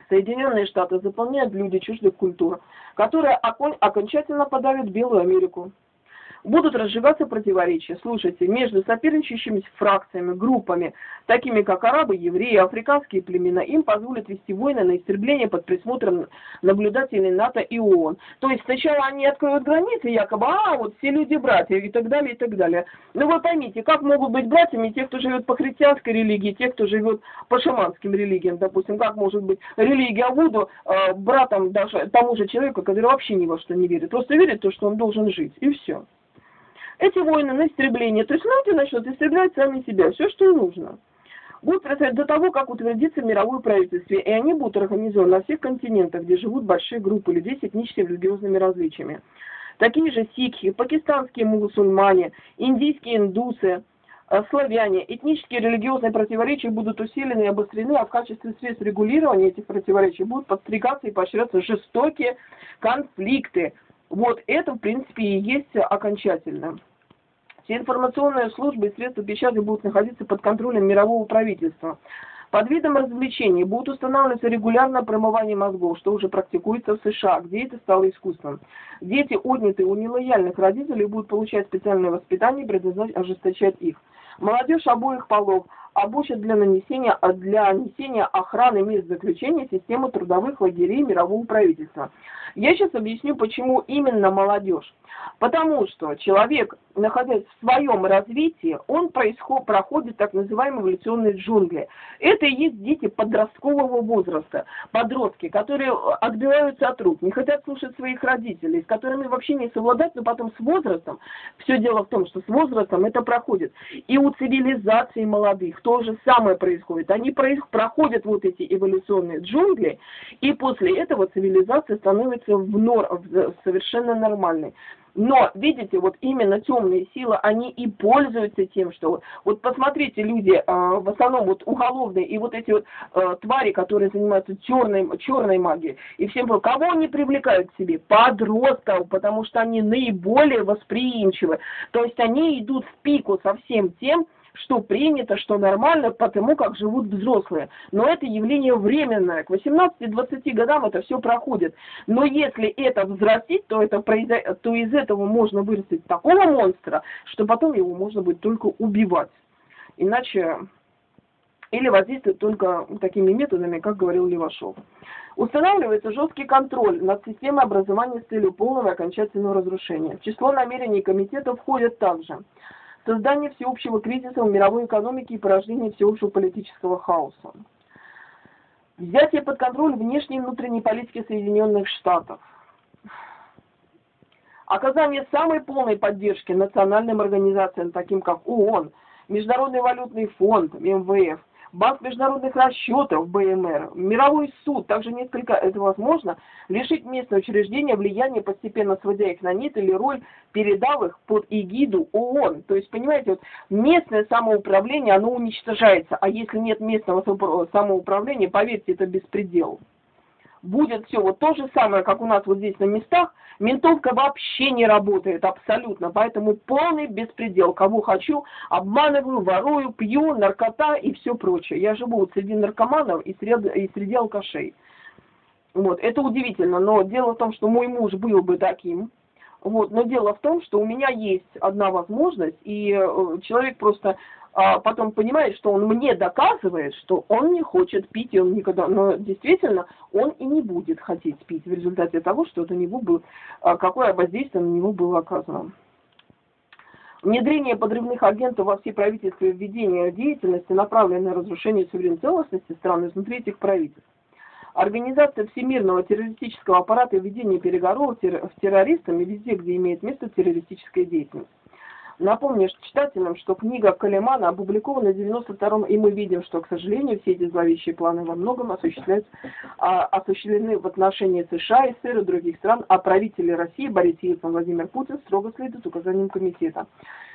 Соединенные Штаты заполняют люди чуждых культур, которые окончательно подавят Белую Америку будут разжигаться противоречия, слушайте, между соперничающими фракциями, группами, такими как арабы, евреи, африканские племена, им позволят вести войны на истребление под присмотром наблюдателей НАТО и ООН. То есть сначала они откроют границы, якобы, а, вот все люди братья и так далее, и так далее. Но вы поймите, как могут быть братьями те, кто живет по христианской религии, те, кто живет по шаманским религиям, допустим, как может быть религия Вуду э, братом даже тому же человеку, который вообще ни во что не верит, просто верит в то, что он должен жить, и все. Эти войны на истребление, то есть люди начнут истреблять сами себя, все, что им нужно. Будут происходить до того, как утвердится мировое правительство, и они будут организованы на всех континентах, где живут большие группы людей с этническими религиозными различиями. Такие же сикхи, пакистанские мусульмане, индийские индусы, э, славяне. Этнические религиозные противоречия будут усилены и обострены, а в качестве средств регулирования этих противоречий будут подстригаться и поощряться жестокие конфликты, вот это, в принципе, и есть окончательно. Все информационные службы и средства печати будут находиться под контролем мирового правительства. Под видом развлечений будут устанавливаться регулярное промывание мозгов, что уже практикуется в США, где это стало искусством. Дети, отнятые у нелояльных родителей, будут получать специальное воспитание и ожесточать их. Молодежь обоих полов обучат для нанесения, для нанесения охраны мест заключения системы трудовых лагерей мирового правительства. Я сейчас объясню, почему именно молодежь. Потому что человек, находясь в своем развитии, он происход, проходит так называемые эволюционные джунгли. Это и есть дети подросткового возраста, подростки, которые отбиваются от рук, не хотят слушать своих родителей, с которыми вообще не совладать, но потом с возрастом, все дело в том, что с возрастом это проходит. И у цивилизации молодых то же самое происходит. Они проходят вот эти эволюционные джунгли, и после этого цивилизация становится в нор, в совершенно нормальной. Но, видите, вот именно темные силы, они и пользуются тем, что... Вот посмотрите, люди, э, в основном вот уголовные, и вот эти вот э, твари, которые занимаются черной, черной магией, и всем кого они привлекают к себе? Подростков, потому что они наиболее восприимчивы. То есть они идут в пику со всем тем, что принято, что нормально, потому как живут взрослые. Но это явление временное. К 18-20 годам это все проходит. Но если это взрастить, то, это то из этого можно вырастить такого монстра, что потом его можно будет только убивать. Иначе или воздействовать только такими методами, как говорил Левашов. Устанавливается жесткий контроль над системой образования с целью полного и окончательного разрушения. В число намерений комитета входят также создание всеобщего кризиса в мировой экономике и порождение всеобщего политического хаоса. Взятие под контроль внешней и внутренней политики Соединенных Штатов. Оказание самой полной поддержки национальным организациям, таким как ООН, Международный валютный фонд, МВФ, Банк международных расчетов БМР, Мировой суд, также несколько, это возможно, лишить местные учреждения влияния, постепенно сводя их на нет или роль, передав их под эгиду ООН. То есть, понимаете, вот местное самоуправление, оно уничтожается, а если нет местного самоуправления, поверьте, это беспредел будет все вот то же самое, как у нас вот здесь на местах, ментовка вообще не работает абсолютно, поэтому полный беспредел. Кого хочу, обманываю, ворую, пью, наркота и все прочее. Я живу вот среди наркоманов и среди, и среди алкашей. Вот, это удивительно, но дело в том, что мой муж был бы таким, вот, но дело в том, что у меня есть одна возможность, и э, человек просто а потом понимает, что он мне доказывает, что он не хочет пить, и он никогда, но действительно он и не будет хотеть пить в результате того, что это него было, а, какое воздействие на него было оказано. Внедрение подрывных агентов во все правительства и введение деятельности, направленной на разрушение суверенной целостности стран изнутри этих правительств. Организация всемирного террористического аппарата и введение переговоров с террористами везде, где имеет место террористическая деятельность. Напомню читателям, что книга Калимана опубликована в 92-м, и мы видим, что, к сожалению, все эти зловещие планы во многом осуществляются, а, осуществлены в отношении США, СССР и других стран, а правители России Борис Ельцин Владимир Путин строго следуют указаниям комитета.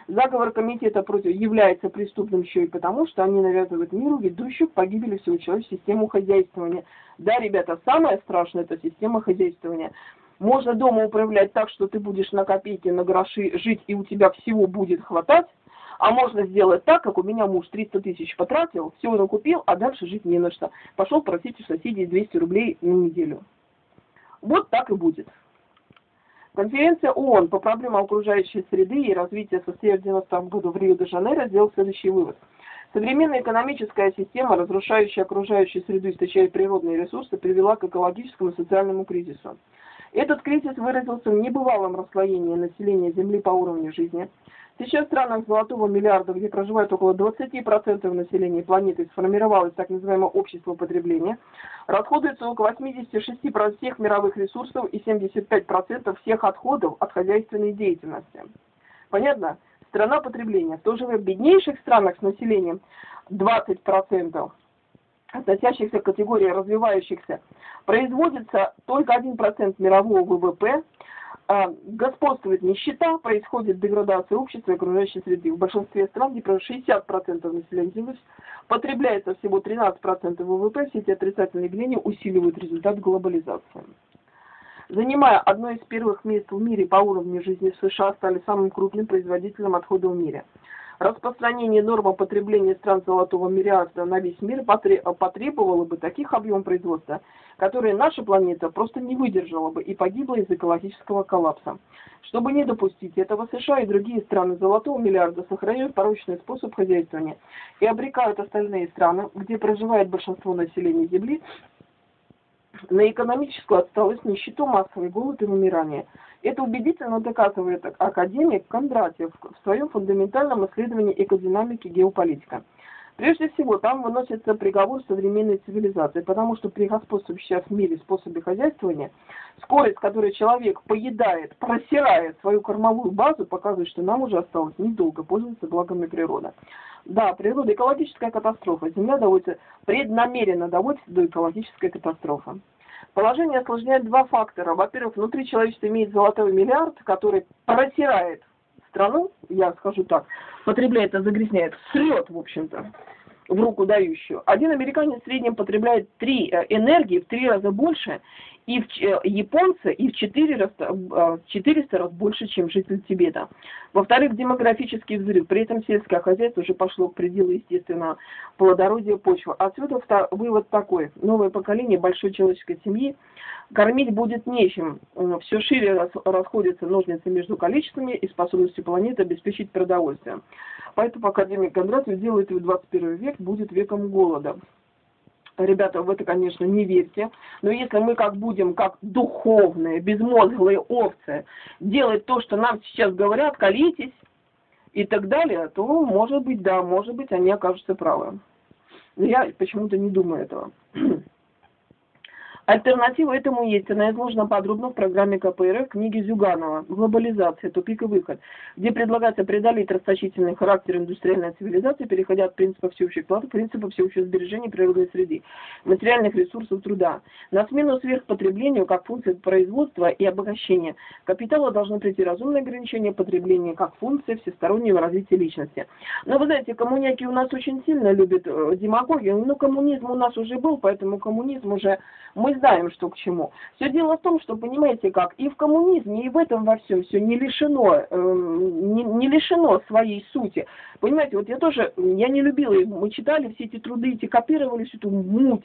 Заговор комитета против является преступным еще и потому, что они навязывают миру ведущую к погибели всего человечества систему хозяйствования. Да, ребята, самое страшное это система хозяйствования. Можно дома управлять так, что ты будешь на копейки, на гроши жить, и у тебя всего будет хватать. А можно сделать так, как у меня муж 300 тысяч потратил, все накупил, а дальше жить не на что. Пошел просить у соседей 200 рублей на неделю. Вот так и будет. Конференция ООН по проблемам окружающей среды и развития состоялась в 90 году в Рио-де-Жанейро сделал следующий вывод. Современная экономическая система, разрушающая окружающую среду, источая природные ресурсы, привела к экологическому и социальному кризису. Этот кризис выразился в небывалом расслоении населения Земли по уровню жизни. Сейчас в странах золотого миллиарда, где проживает около 20% населения планеты, сформировалось так называемое общество потребления, расходуется около 86% всех мировых ресурсов и 75% всех отходов от хозяйственной деятельности. Понятно? Страна потребления. В то же время в беднейших странах с населением 20% относящихся к категории развивающихся, производится только 1% мирового ВВП, а, господствует нищета, происходит деградация общества и окружающей среды. В большинстве стран, где 60% населения потребляется всего 13% ВВП, все эти отрицательные явления усиливают результат глобализации. Занимая одно из первых мест в мире по уровню жизни, США стали самым крупным производителем отходов в мире – Распространение нормы потребления стран золотого миллиарда на весь мир потребовало бы таких объемов производства, которые наша планета просто не выдержала бы и погибла из экологического коллапса. Чтобы не допустить этого, США и другие страны золотого миллиарда сохраняют порочный способ хозяйствования и обрекают остальные страны, где проживает большинство населения Земли, на экономическую отсталость, нищету, массовый голод и вымирание. Это убедительно доказывает академик Кондратьев в своем фундаментальном исследовании экодинамики геополитика. Прежде всего, там выносится приговор современной цивилизации, потому что при господствующем в мире способе хозяйствования, скорость, которой человек поедает, просирает свою кормовую базу, показывает, что нам уже осталось недолго пользоваться благами природы. Да, природа экологическая катастрофа. Земля доводится, преднамеренно доводится до экологической катастрофы. Положение осложняет два фактора. Во-первых, внутри человечества имеет золотой миллиард, который протирает страну, я скажу так, потребляет, а загрязняет, срет, в общем-то, в руку дающую. Один американец в среднем потребляет три э, энергии в три раза больше, и в, э, японцы и в 4 раз, 400 э, раз больше, чем житель Тибета. Во-вторых, демографический взрыв. При этом сельское хозяйство уже пошло к пределу естественного плодородия почвы. Отсюда вывод такой. Новое поколение большой человеческой семьи кормить будет нечем. Все шире расходятся ножницы между количествами и способностью планеты обеспечить продовольствие. Поэтому академик Кондратьев делает в 21 век будет веком голода ребята, в это, конечно, не верьте, но если мы как будем, как духовные, безмозглые овцы, делать то, что нам сейчас говорят, колитесь и так далее, то, может быть, да, может быть, они окажутся правы. Но я почему-то не думаю этого. Альтернатива этому есть. Она изложена подробно в программе КПРФ книги Зюганова «Глобализация. Тупик и выход», где предлагается преодолеть расточительный характер индустриальной цивилизации, переходя от принципа всеобщей платы к принципу всеобщего сбережения природной среды, материальных ресурсов труда. На смену сверхпотреблению как функции производства и обогащения капитала должны прийти разумные ограничения потребления как функции всестороннего развития личности. Но вы знаете, коммуняки у нас очень сильно любят э, демагогию. Ну, коммунизм у нас уже был, поэтому коммунизм уже мы знаем, что к чему. Все дело в том, что, понимаете как, и в коммунизме, и в этом во всем все не лишено, э, не, не лишено своей сути. Понимаете, вот я тоже, я не любила, мы читали все эти труды, эти копировали всю эту муть.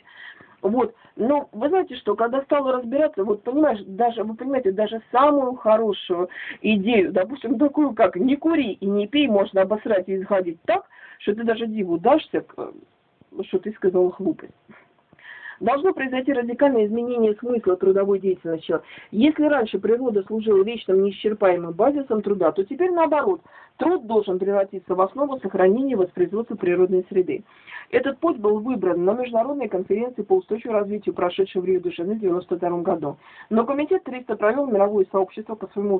Вот, но вы знаете что, когда стала разбираться, вот понимаешь, даже, вы понимаете, даже самую хорошую идею, допустим, такую, как не кури и не пей, можно обосрать и исходить так, что ты даже диву дашься, что ты сказала глупость должно произойти радикальное изменение смысла трудовой деятельности. Если раньше природа служила вечным неисчерпаемым базисом труда, то теперь наоборот, труд должен превратиться в основу сохранения и воспроизводства природной среды. Этот путь был выбран на международной конференции по устойчивому развитию, прошедшей в Рио-де-Жанейро в 1992 году. Но комитет 300 провел мировое сообщество по своему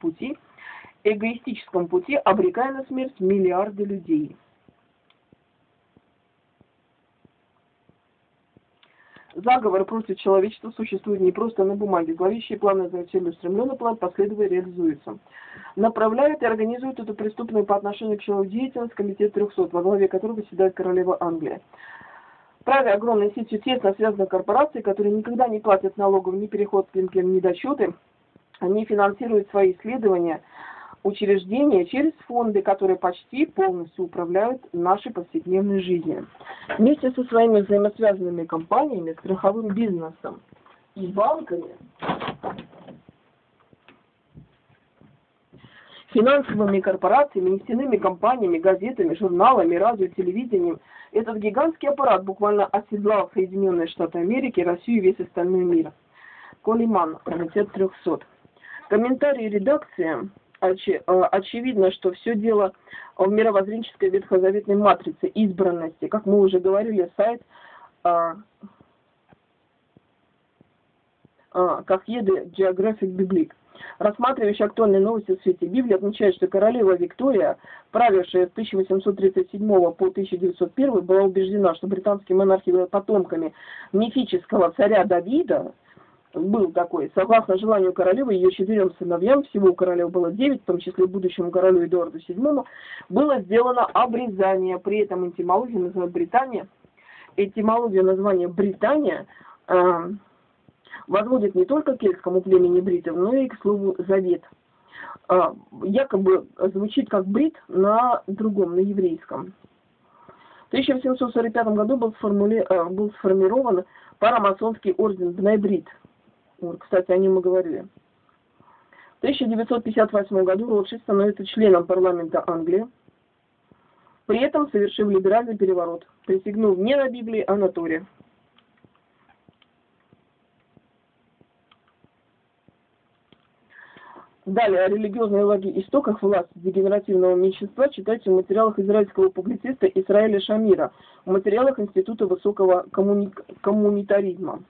пути, эгоистическому пути, обрекая на смерть миллиарды людей. Заговор против человечества существует не просто на бумаге. Зловещие планы за целеустремленный план последовательно реализуются. Направляют и организуют эту преступную по отношению к человеку деятельность Комитет 300, во главе которого седает королева Англия. Праве огромной сетью тесно связаны корпорации, которые никогда не платят налогов ни переход к ни досчеты. Они финансируют свои исследования – учреждения через фонды, которые почти полностью управляют нашей повседневной жизнью. Вместе со своими взаимосвязанными компаниями, страховым бизнесом и банками, финансовыми корпорациями, нефтяными компаниями, газетами, журналами, радио, телевидением. Этот гигантский аппарат буквально оседлал Соединенные Штаты Америки, Россию и весь остальной мир. Колиман, комитет 300. Комментарии редакции очи, э, очевидно, что все дело в мировоззренческой ветхозаветной матрице избранности. Как мы уже говорили, сайт а, а, как еды Geographic Biblic. Рассматривающий актуальные новости в свете Библии отмечает, что королева Виктория, правившая с 1837 по 1901, была убеждена, что британские монархи были потомками мифического царя Давида, был такой. Согласно желанию королевы, ее четырем сыновьям, всего у королевы было девять, в том числе будущему королю Эдуарду VII, было сделано обрезание. При этом этимология называют Британия. Этимология названия Британия э, возводит не только к кельтскому племени бритов, но и к слову завет. а, якобы звучит как брит на другом, на еврейском. В 1745 году был, сформули... Э, был сформирован парамасонский орден Бнайбрид. Кстати, о нем мы говорили. В 1958 году Ротшильд становится членом парламента Англии, при этом совершив либеральный переворот, присягнув не на Библии, а на Торе. Далее о религиозной лаге истоках власти дегенеративного меньшинства читайте в материалах израильского публициста Исраиля Шамира, в материалах Института высокого коммуни... коммунитаризма.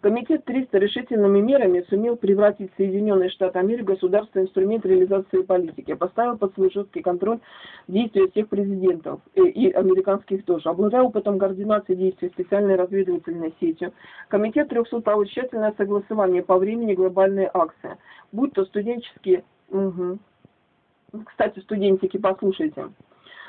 Комитет 300 решительными мерами сумел превратить Соединенные Штаты Америки в государственный инструмент реализации политики, поставил под свой жесткий контроль действия всех президентов и, э, и американских тоже. Обладая опытом координации действий специальной разведывательной сетью, Комитет 300 провел тщательное согласование по времени глобальной акции, будь то студенческие... Угу. Кстати, студентики, послушайте.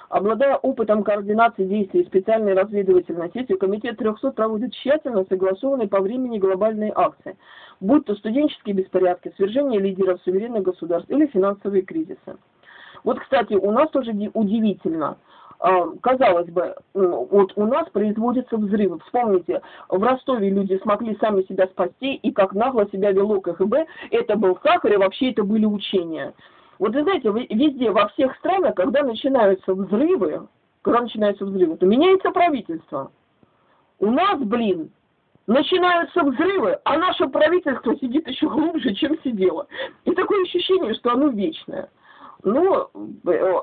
Обладая опытом координации действий специальной разведывательной сети, Комитет 300 проводит тщательно согласованные по времени глобальные акции, будь то студенческие беспорядки, свержение лидеров суверенных государств или финансовые кризисы. Вот, кстати, у нас тоже удивительно. А, казалось бы, вот у нас производятся взрывы. Вспомните, в Ростове люди смогли сами себя спасти, и как нагло себя вело КГБ, это был сахар, и вообще это были учения. Вот вы знаете, везде, во всех странах, когда начинаются взрывы, когда начинаются взрывы, то меняется правительство. У нас, блин, начинаются взрывы, а наше правительство сидит еще глубже, чем сидело. И такое ощущение, что оно вечное. Ну,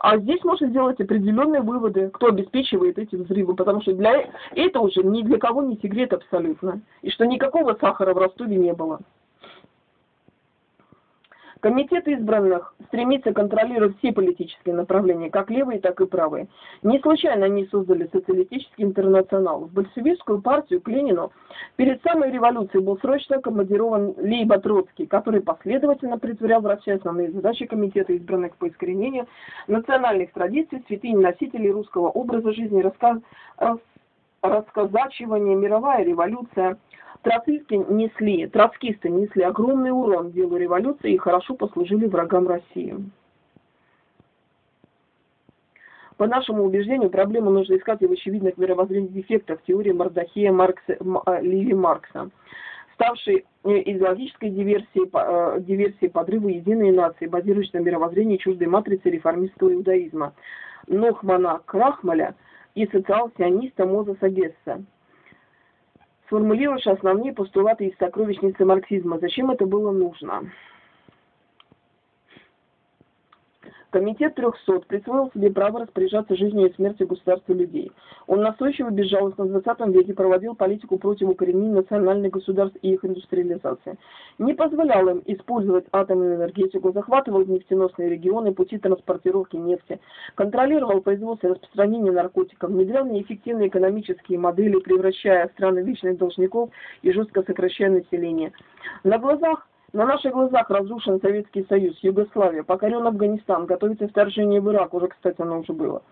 а здесь можно сделать определенные выводы, кто обеспечивает эти взрывы, потому что для этого уже ни для кого не секрет абсолютно. И что никакого сахара в Ростове не было. Комитет избранных стремится контролировать все политические направления, как левые, так и правые. Не случайно они создали социалистический интернационал. В большевистскую партию к Ленину перед самой революцией был срочно командирован Лейба Троцкий, который последовательно притворял в России основные задачи Комитета избранных по искоренению национальных традиций, святынь носителей русского образа жизни, рассказ, рассказачивание, мировая революция – Троцкисты несли, троцкисты несли огромный урон делу революции и хорошо послужили врагам России. По нашему убеждению, проблему нужно искать и в очевидных мировоззренных дефектах теории Мардахея Маркса, а, Леви Маркса, ставшей э, идеологической диверсией, э, диверсией подрыва единой нации, базирующейся на мировоззрении чуждой матрицы реформистского иудаизма, Нохмана Крахмаля и социал-сиониста Мозеса Гесса сформулируешь основные постулаты из сокровищницы марксизма. Зачем это было нужно? Комитет 300 присвоил себе право распоряжаться жизнью и смертью государства людей. Он настойчиво безжалостно в 20 веке проводил политику против укоренения национальных государств и их индустриализации. Не позволял им использовать атомную энергетику, захватывал нефтеносные регионы, пути транспортировки нефти, контролировал производство и распространение наркотиков, внедрял неэффективные экономические модели, превращая страны в вечных должников и жестко сокращая население. На глазах на наших глазах разрушен Советский Союз, Югославия, покорен Афганистан, готовится вторжение в Ирак, уже, кстати, оно уже было.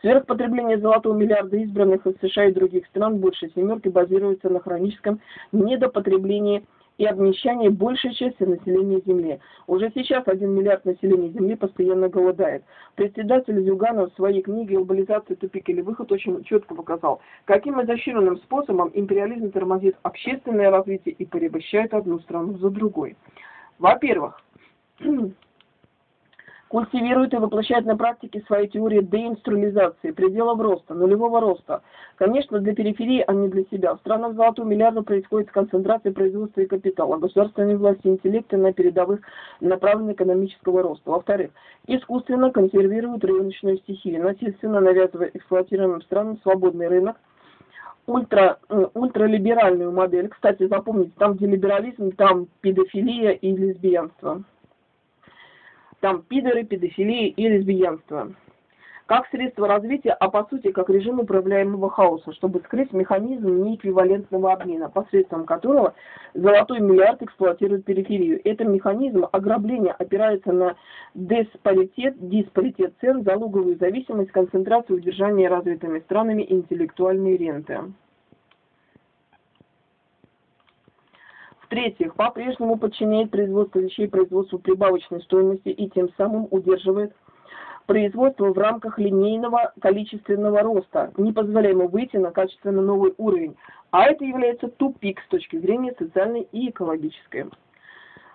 Сверхпотребление золотого миллиарда избранных из США и других стран больше семерки базируется на хроническом недопотреблении и обнищание большей части населения Земли. Уже сейчас 1 миллиард населения Земли постоянно голодает. Председатель Зюганов в своей книге «Глобализация. Тупик или выход» очень четко показал, каким изощренным способом империализм тормозит общественное развитие и порабощает одну страну за другой. Во-первых, культивирует и воплощает на практике свои теории деинструализации, пределов роста, нулевого роста. Конечно, для периферии, а не для себя. В странах золотого миллиарда происходит концентрация производства и капитала, государственной власти интеллекта на передовых направленных экономического роста. Во-вторых, искусственно консервирует рыночную стихию, насильственно навязывая эксплуатируемым странам свободный рынок, ультра, э, ультралиберальную модель. Кстати, запомните, там, где либерализм, там педофилия и лесбиянство там пидоры, педофилия и лесбиянство. Как средство развития, а по сути как режим управляемого хаоса, чтобы скрыть механизм неэквивалентного обмена, посредством которого золотой миллиард эксплуатирует периферию. Это механизм ограбления опирается на диспаритет, диспаритет цен, залоговую зависимость, концентрацию удержания развитыми странами интеллектуальной ренты. В-третьих, по-прежнему подчиняет производство вещей производству прибавочной стоимости и тем самым удерживает производство в рамках линейного количественного роста, не позволяя ему выйти на качественно новый уровень. А это является тупик с точки зрения социальной и экологической.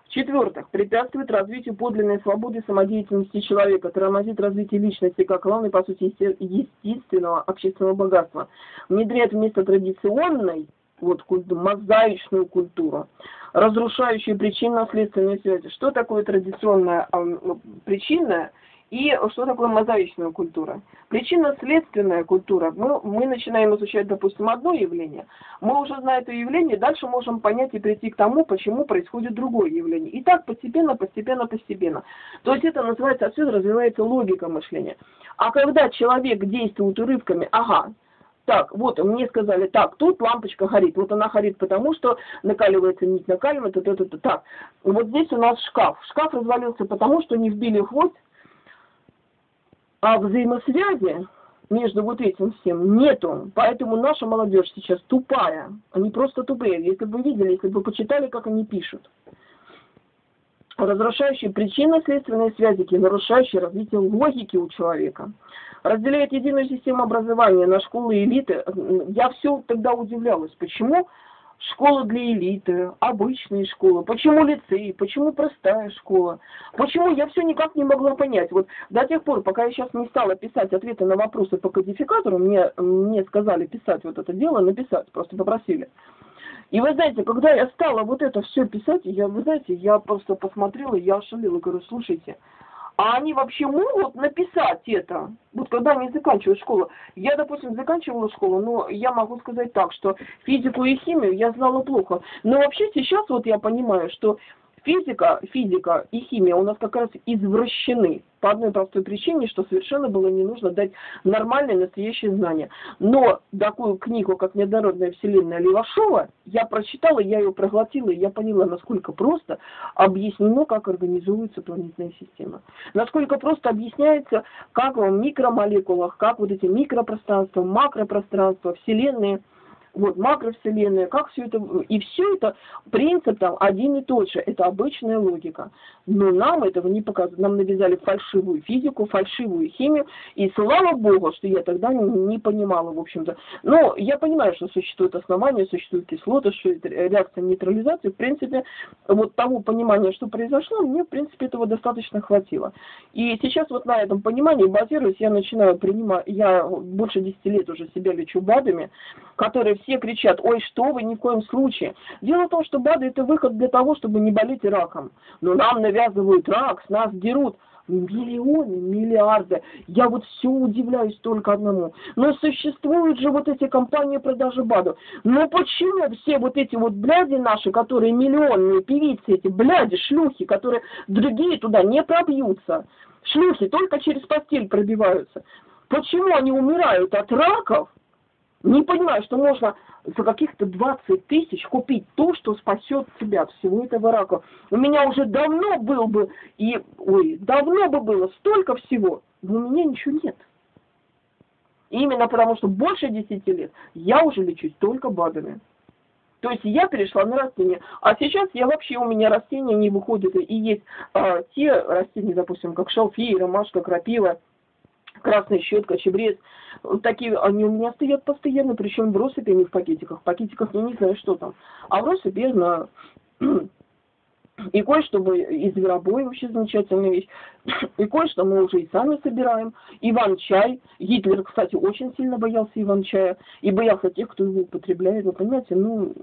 В-четвертых, препятствует развитию подлинной свободы самодеятельности человека, тормозит развитие личности как главной, по сути, естественного общественного богатства, внедряет вместо традиционной вот мозаичную культуру, разрушающую причинно-следственные связи. Что такое традиционная э, причинная и что такое мозаичная культура? Причинно-следственная культура. Мы, мы начинаем изучать, допустим, одно явление, мы уже зная это явление, дальше можем понять и прийти к тому, почему происходит другое явление. И так постепенно, постепенно, постепенно. То есть это называется, отсюда развивается логика мышления. А когда человек действует урывками, ага, так, вот, мне сказали, так, тут лампочка горит. Вот она горит потому, что накаливается нить, накаливается, то, то, то, так. Вот здесь у нас шкаф. Шкаф развалился потому, что не вбили хвост а взаимосвязи между вот этим всем нету. Поэтому наша молодежь сейчас тупая. Они просто тупые. Если бы вы видели, если бы вы почитали, как они пишут. Разрушающие причинно-следственные связи, нарушающие развитие логики у человека. Разделяет единую систему образования на школы элиты. Я все тогда удивлялась, почему школа для элиты, обычные школы, почему лицей, почему простая школа, почему я все никак не могла понять. Вот до тех пор, пока я сейчас не стала писать ответы на вопросы по кодификатору, мне, мне сказали писать вот это дело, написать, просто попросили. И вы знаете, когда я стала вот это все писать, я, вы знаете, я просто посмотрела, я ошалела, говорю, слушайте, а они вообще могут написать это, вот когда они заканчивают школу. Я, допустим, заканчивала школу, но я могу сказать так, что физику и химию я знала плохо. Но вообще сейчас вот я понимаю, что Физика, физика и химия у нас как раз извращены по одной простой причине, что совершенно было не нужно дать нормальные настоящие знания. Но такую книгу, как «Неоднородная вселенная» Левашова, я прочитала, я ее проглотила, и я поняла, насколько просто объяснено, как организуется планетная система. Насколько просто объясняется, как в микромолекулах, как вот эти микропространства, макропространства, вселенные – вот макровселенная, как все это, и все это, принцип там один и тот же, это обычная логика. Но нам этого не показывают, нам навязали фальшивую физику, фальшивую химию, и слава богу, что я тогда не, не понимала, в общем-то. Но я понимаю, что существует основание, существуют кислоты, что это реакция нейтрализации, в принципе, вот того понимания, что произошло, мне, в принципе, этого достаточно хватило. И сейчас вот на этом понимании базируясь, я начинаю принимать, я больше 10 лет уже себя лечу БАДами, которые все кричат, ой, что вы, ни в коем случае. Дело в том, что БАДы это выход для того, чтобы не болеть раком. Но нам навязывают рак, с нас дерут миллионы, миллиарды. Я вот все удивляюсь только одному. Но существуют же вот эти компании продажи БАДов. Но почему все вот эти вот бляди наши, которые миллионные певицы, эти бляди, шлюхи, которые другие туда не пробьются, шлюхи только через постель пробиваются, почему они умирают от раков, не понимаю, что можно за каких-то 20 тысяч купить то, что спасет тебя от всего этого рака. У меня уже давно был бы, и, ой, давно бы было столько всего, но у меня ничего нет. Именно потому, что больше 10 лет я уже лечусь только БАДами. То есть я перешла на растения. А сейчас я вообще, у меня растения не выходят. И есть а, те растения, допустим, как шалфей, ромашка, крапива, красная щетка, чебрец. Такие, они у меня стоят постоянно, причем в россыпи, а не в пакетиках. В пакетиках я не знаю, что там. А в россыпи я знаю. И кое-что из зверобоя вообще замечательная вещь. И кое-что мы уже и сами собираем. Иван-чай. Гитлер, кстати, очень сильно боялся Иван-чая. И боялся тех, кто его употребляет. Вы понимаете, ну,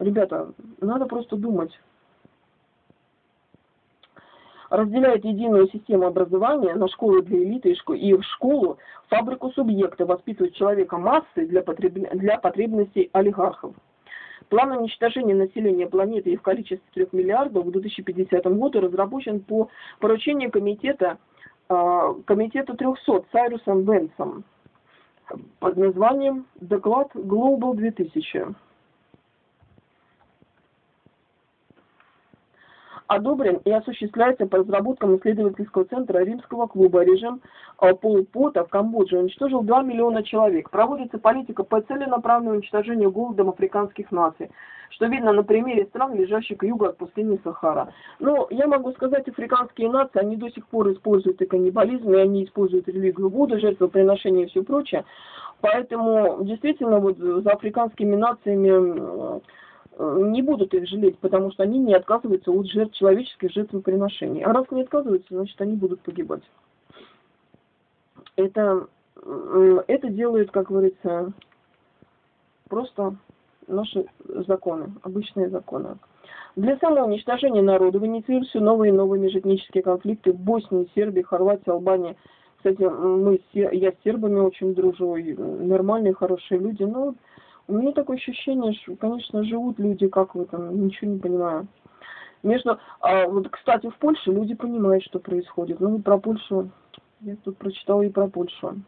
ребята, надо просто думать разделяет единую систему образования на школы для элиты и в школу, фабрику субъекта, воспитывает человека массы для, потреб... для потребностей олигархов. План уничтожения населения планеты и в количестве 3 миллиардов к 2050 году разработан по поручению комитета, э, комитета 300 Сайрусом Бенсом под названием «Доклад Global 2000». Одобрен и осуществляется по разработкам исследовательского центра Римского клуба. Режим э, Полпота в Камбодже уничтожил 2 миллиона человек. Проводится политика по целенаправленному уничтожению голодом африканских наций, что видно на примере стран, лежащих к югу от пустыни Сахара. Но я могу сказать, африканские нации, они до сих пор используют и каннибализм, и они используют религию Будды, жертвоприношение и все прочее. Поэтому действительно вот за африканскими нациями не будут их жалеть, потому что они не отказываются от жертв, человеческих жертвоприношений. А раз не отказываются, значит они будут погибать. Это, это делает, как говорится, просто наши законы, обычные законы. Для самоуничтожения народа инициируются новые и новые межэтнические конфликты в Боснии, Сербии, Хорватии, Албании. Кстати, мы, я с сербами очень дружу, нормальные, хорошие люди, но у меня такое ощущение, что, конечно, живут люди, как в этом, ничего не понимаю. Между, а, вот, кстати, в Польше люди понимают, что происходит. Ну, про Польшу, я тут прочитала и про Польшу.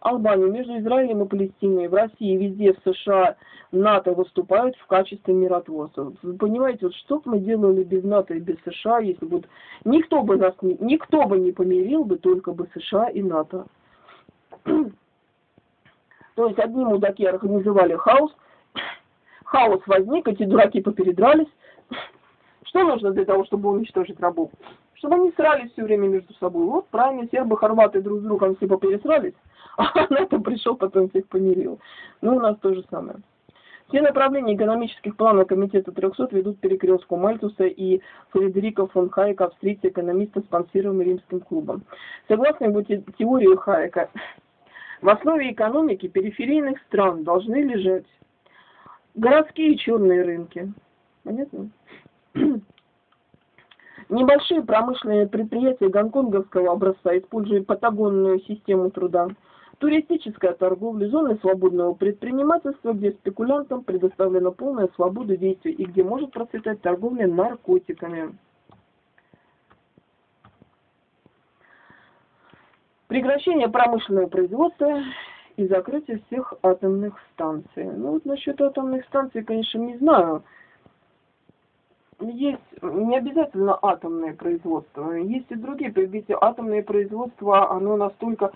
Албания, между Израилем и Палестиной, в России, везде, в США, НАТО выступают в качестве миротворцев. Вы понимаете, вот что бы мы делали без НАТО и без США, если бы никто бы нас не, никто бы не помирил бы, только бы США и НАТО. То есть одни мудаки организовали хаос, хаос возник, эти дураки попередрались. Что нужно для того, чтобы уничтожить рабов? Чтобы они срались все время между собой. Вот правильно, сербы, хорваты друг с другом все попересрались, а на это пришел, потом всех помирил. Ну, у нас то же самое. Все направления экономических планов Комитета 300 ведут перекрестку Мальтуса и Фредерика фон Хайека, австрийца, экономиста, спонсируемый римским клубом. Согласно его теории Хайека, в основе экономики периферийных стран должны лежать городские черные рынки. Понятно? Небольшие промышленные предприятия гонконговского образца используют патагонную систему труда. Туристическая торговля, зоны свободного предпринимательства, где спекулянтам предоставлена полная свобода действий и где может процветать торговля наркотиками. Прекращение промышленного производства и закрытие всех атомных станций. Ну вот насчет атомных станций, конечно, не знаю. Есть не обязательно атомное производство, есть и другие. Ведь атомное производство, оно настолько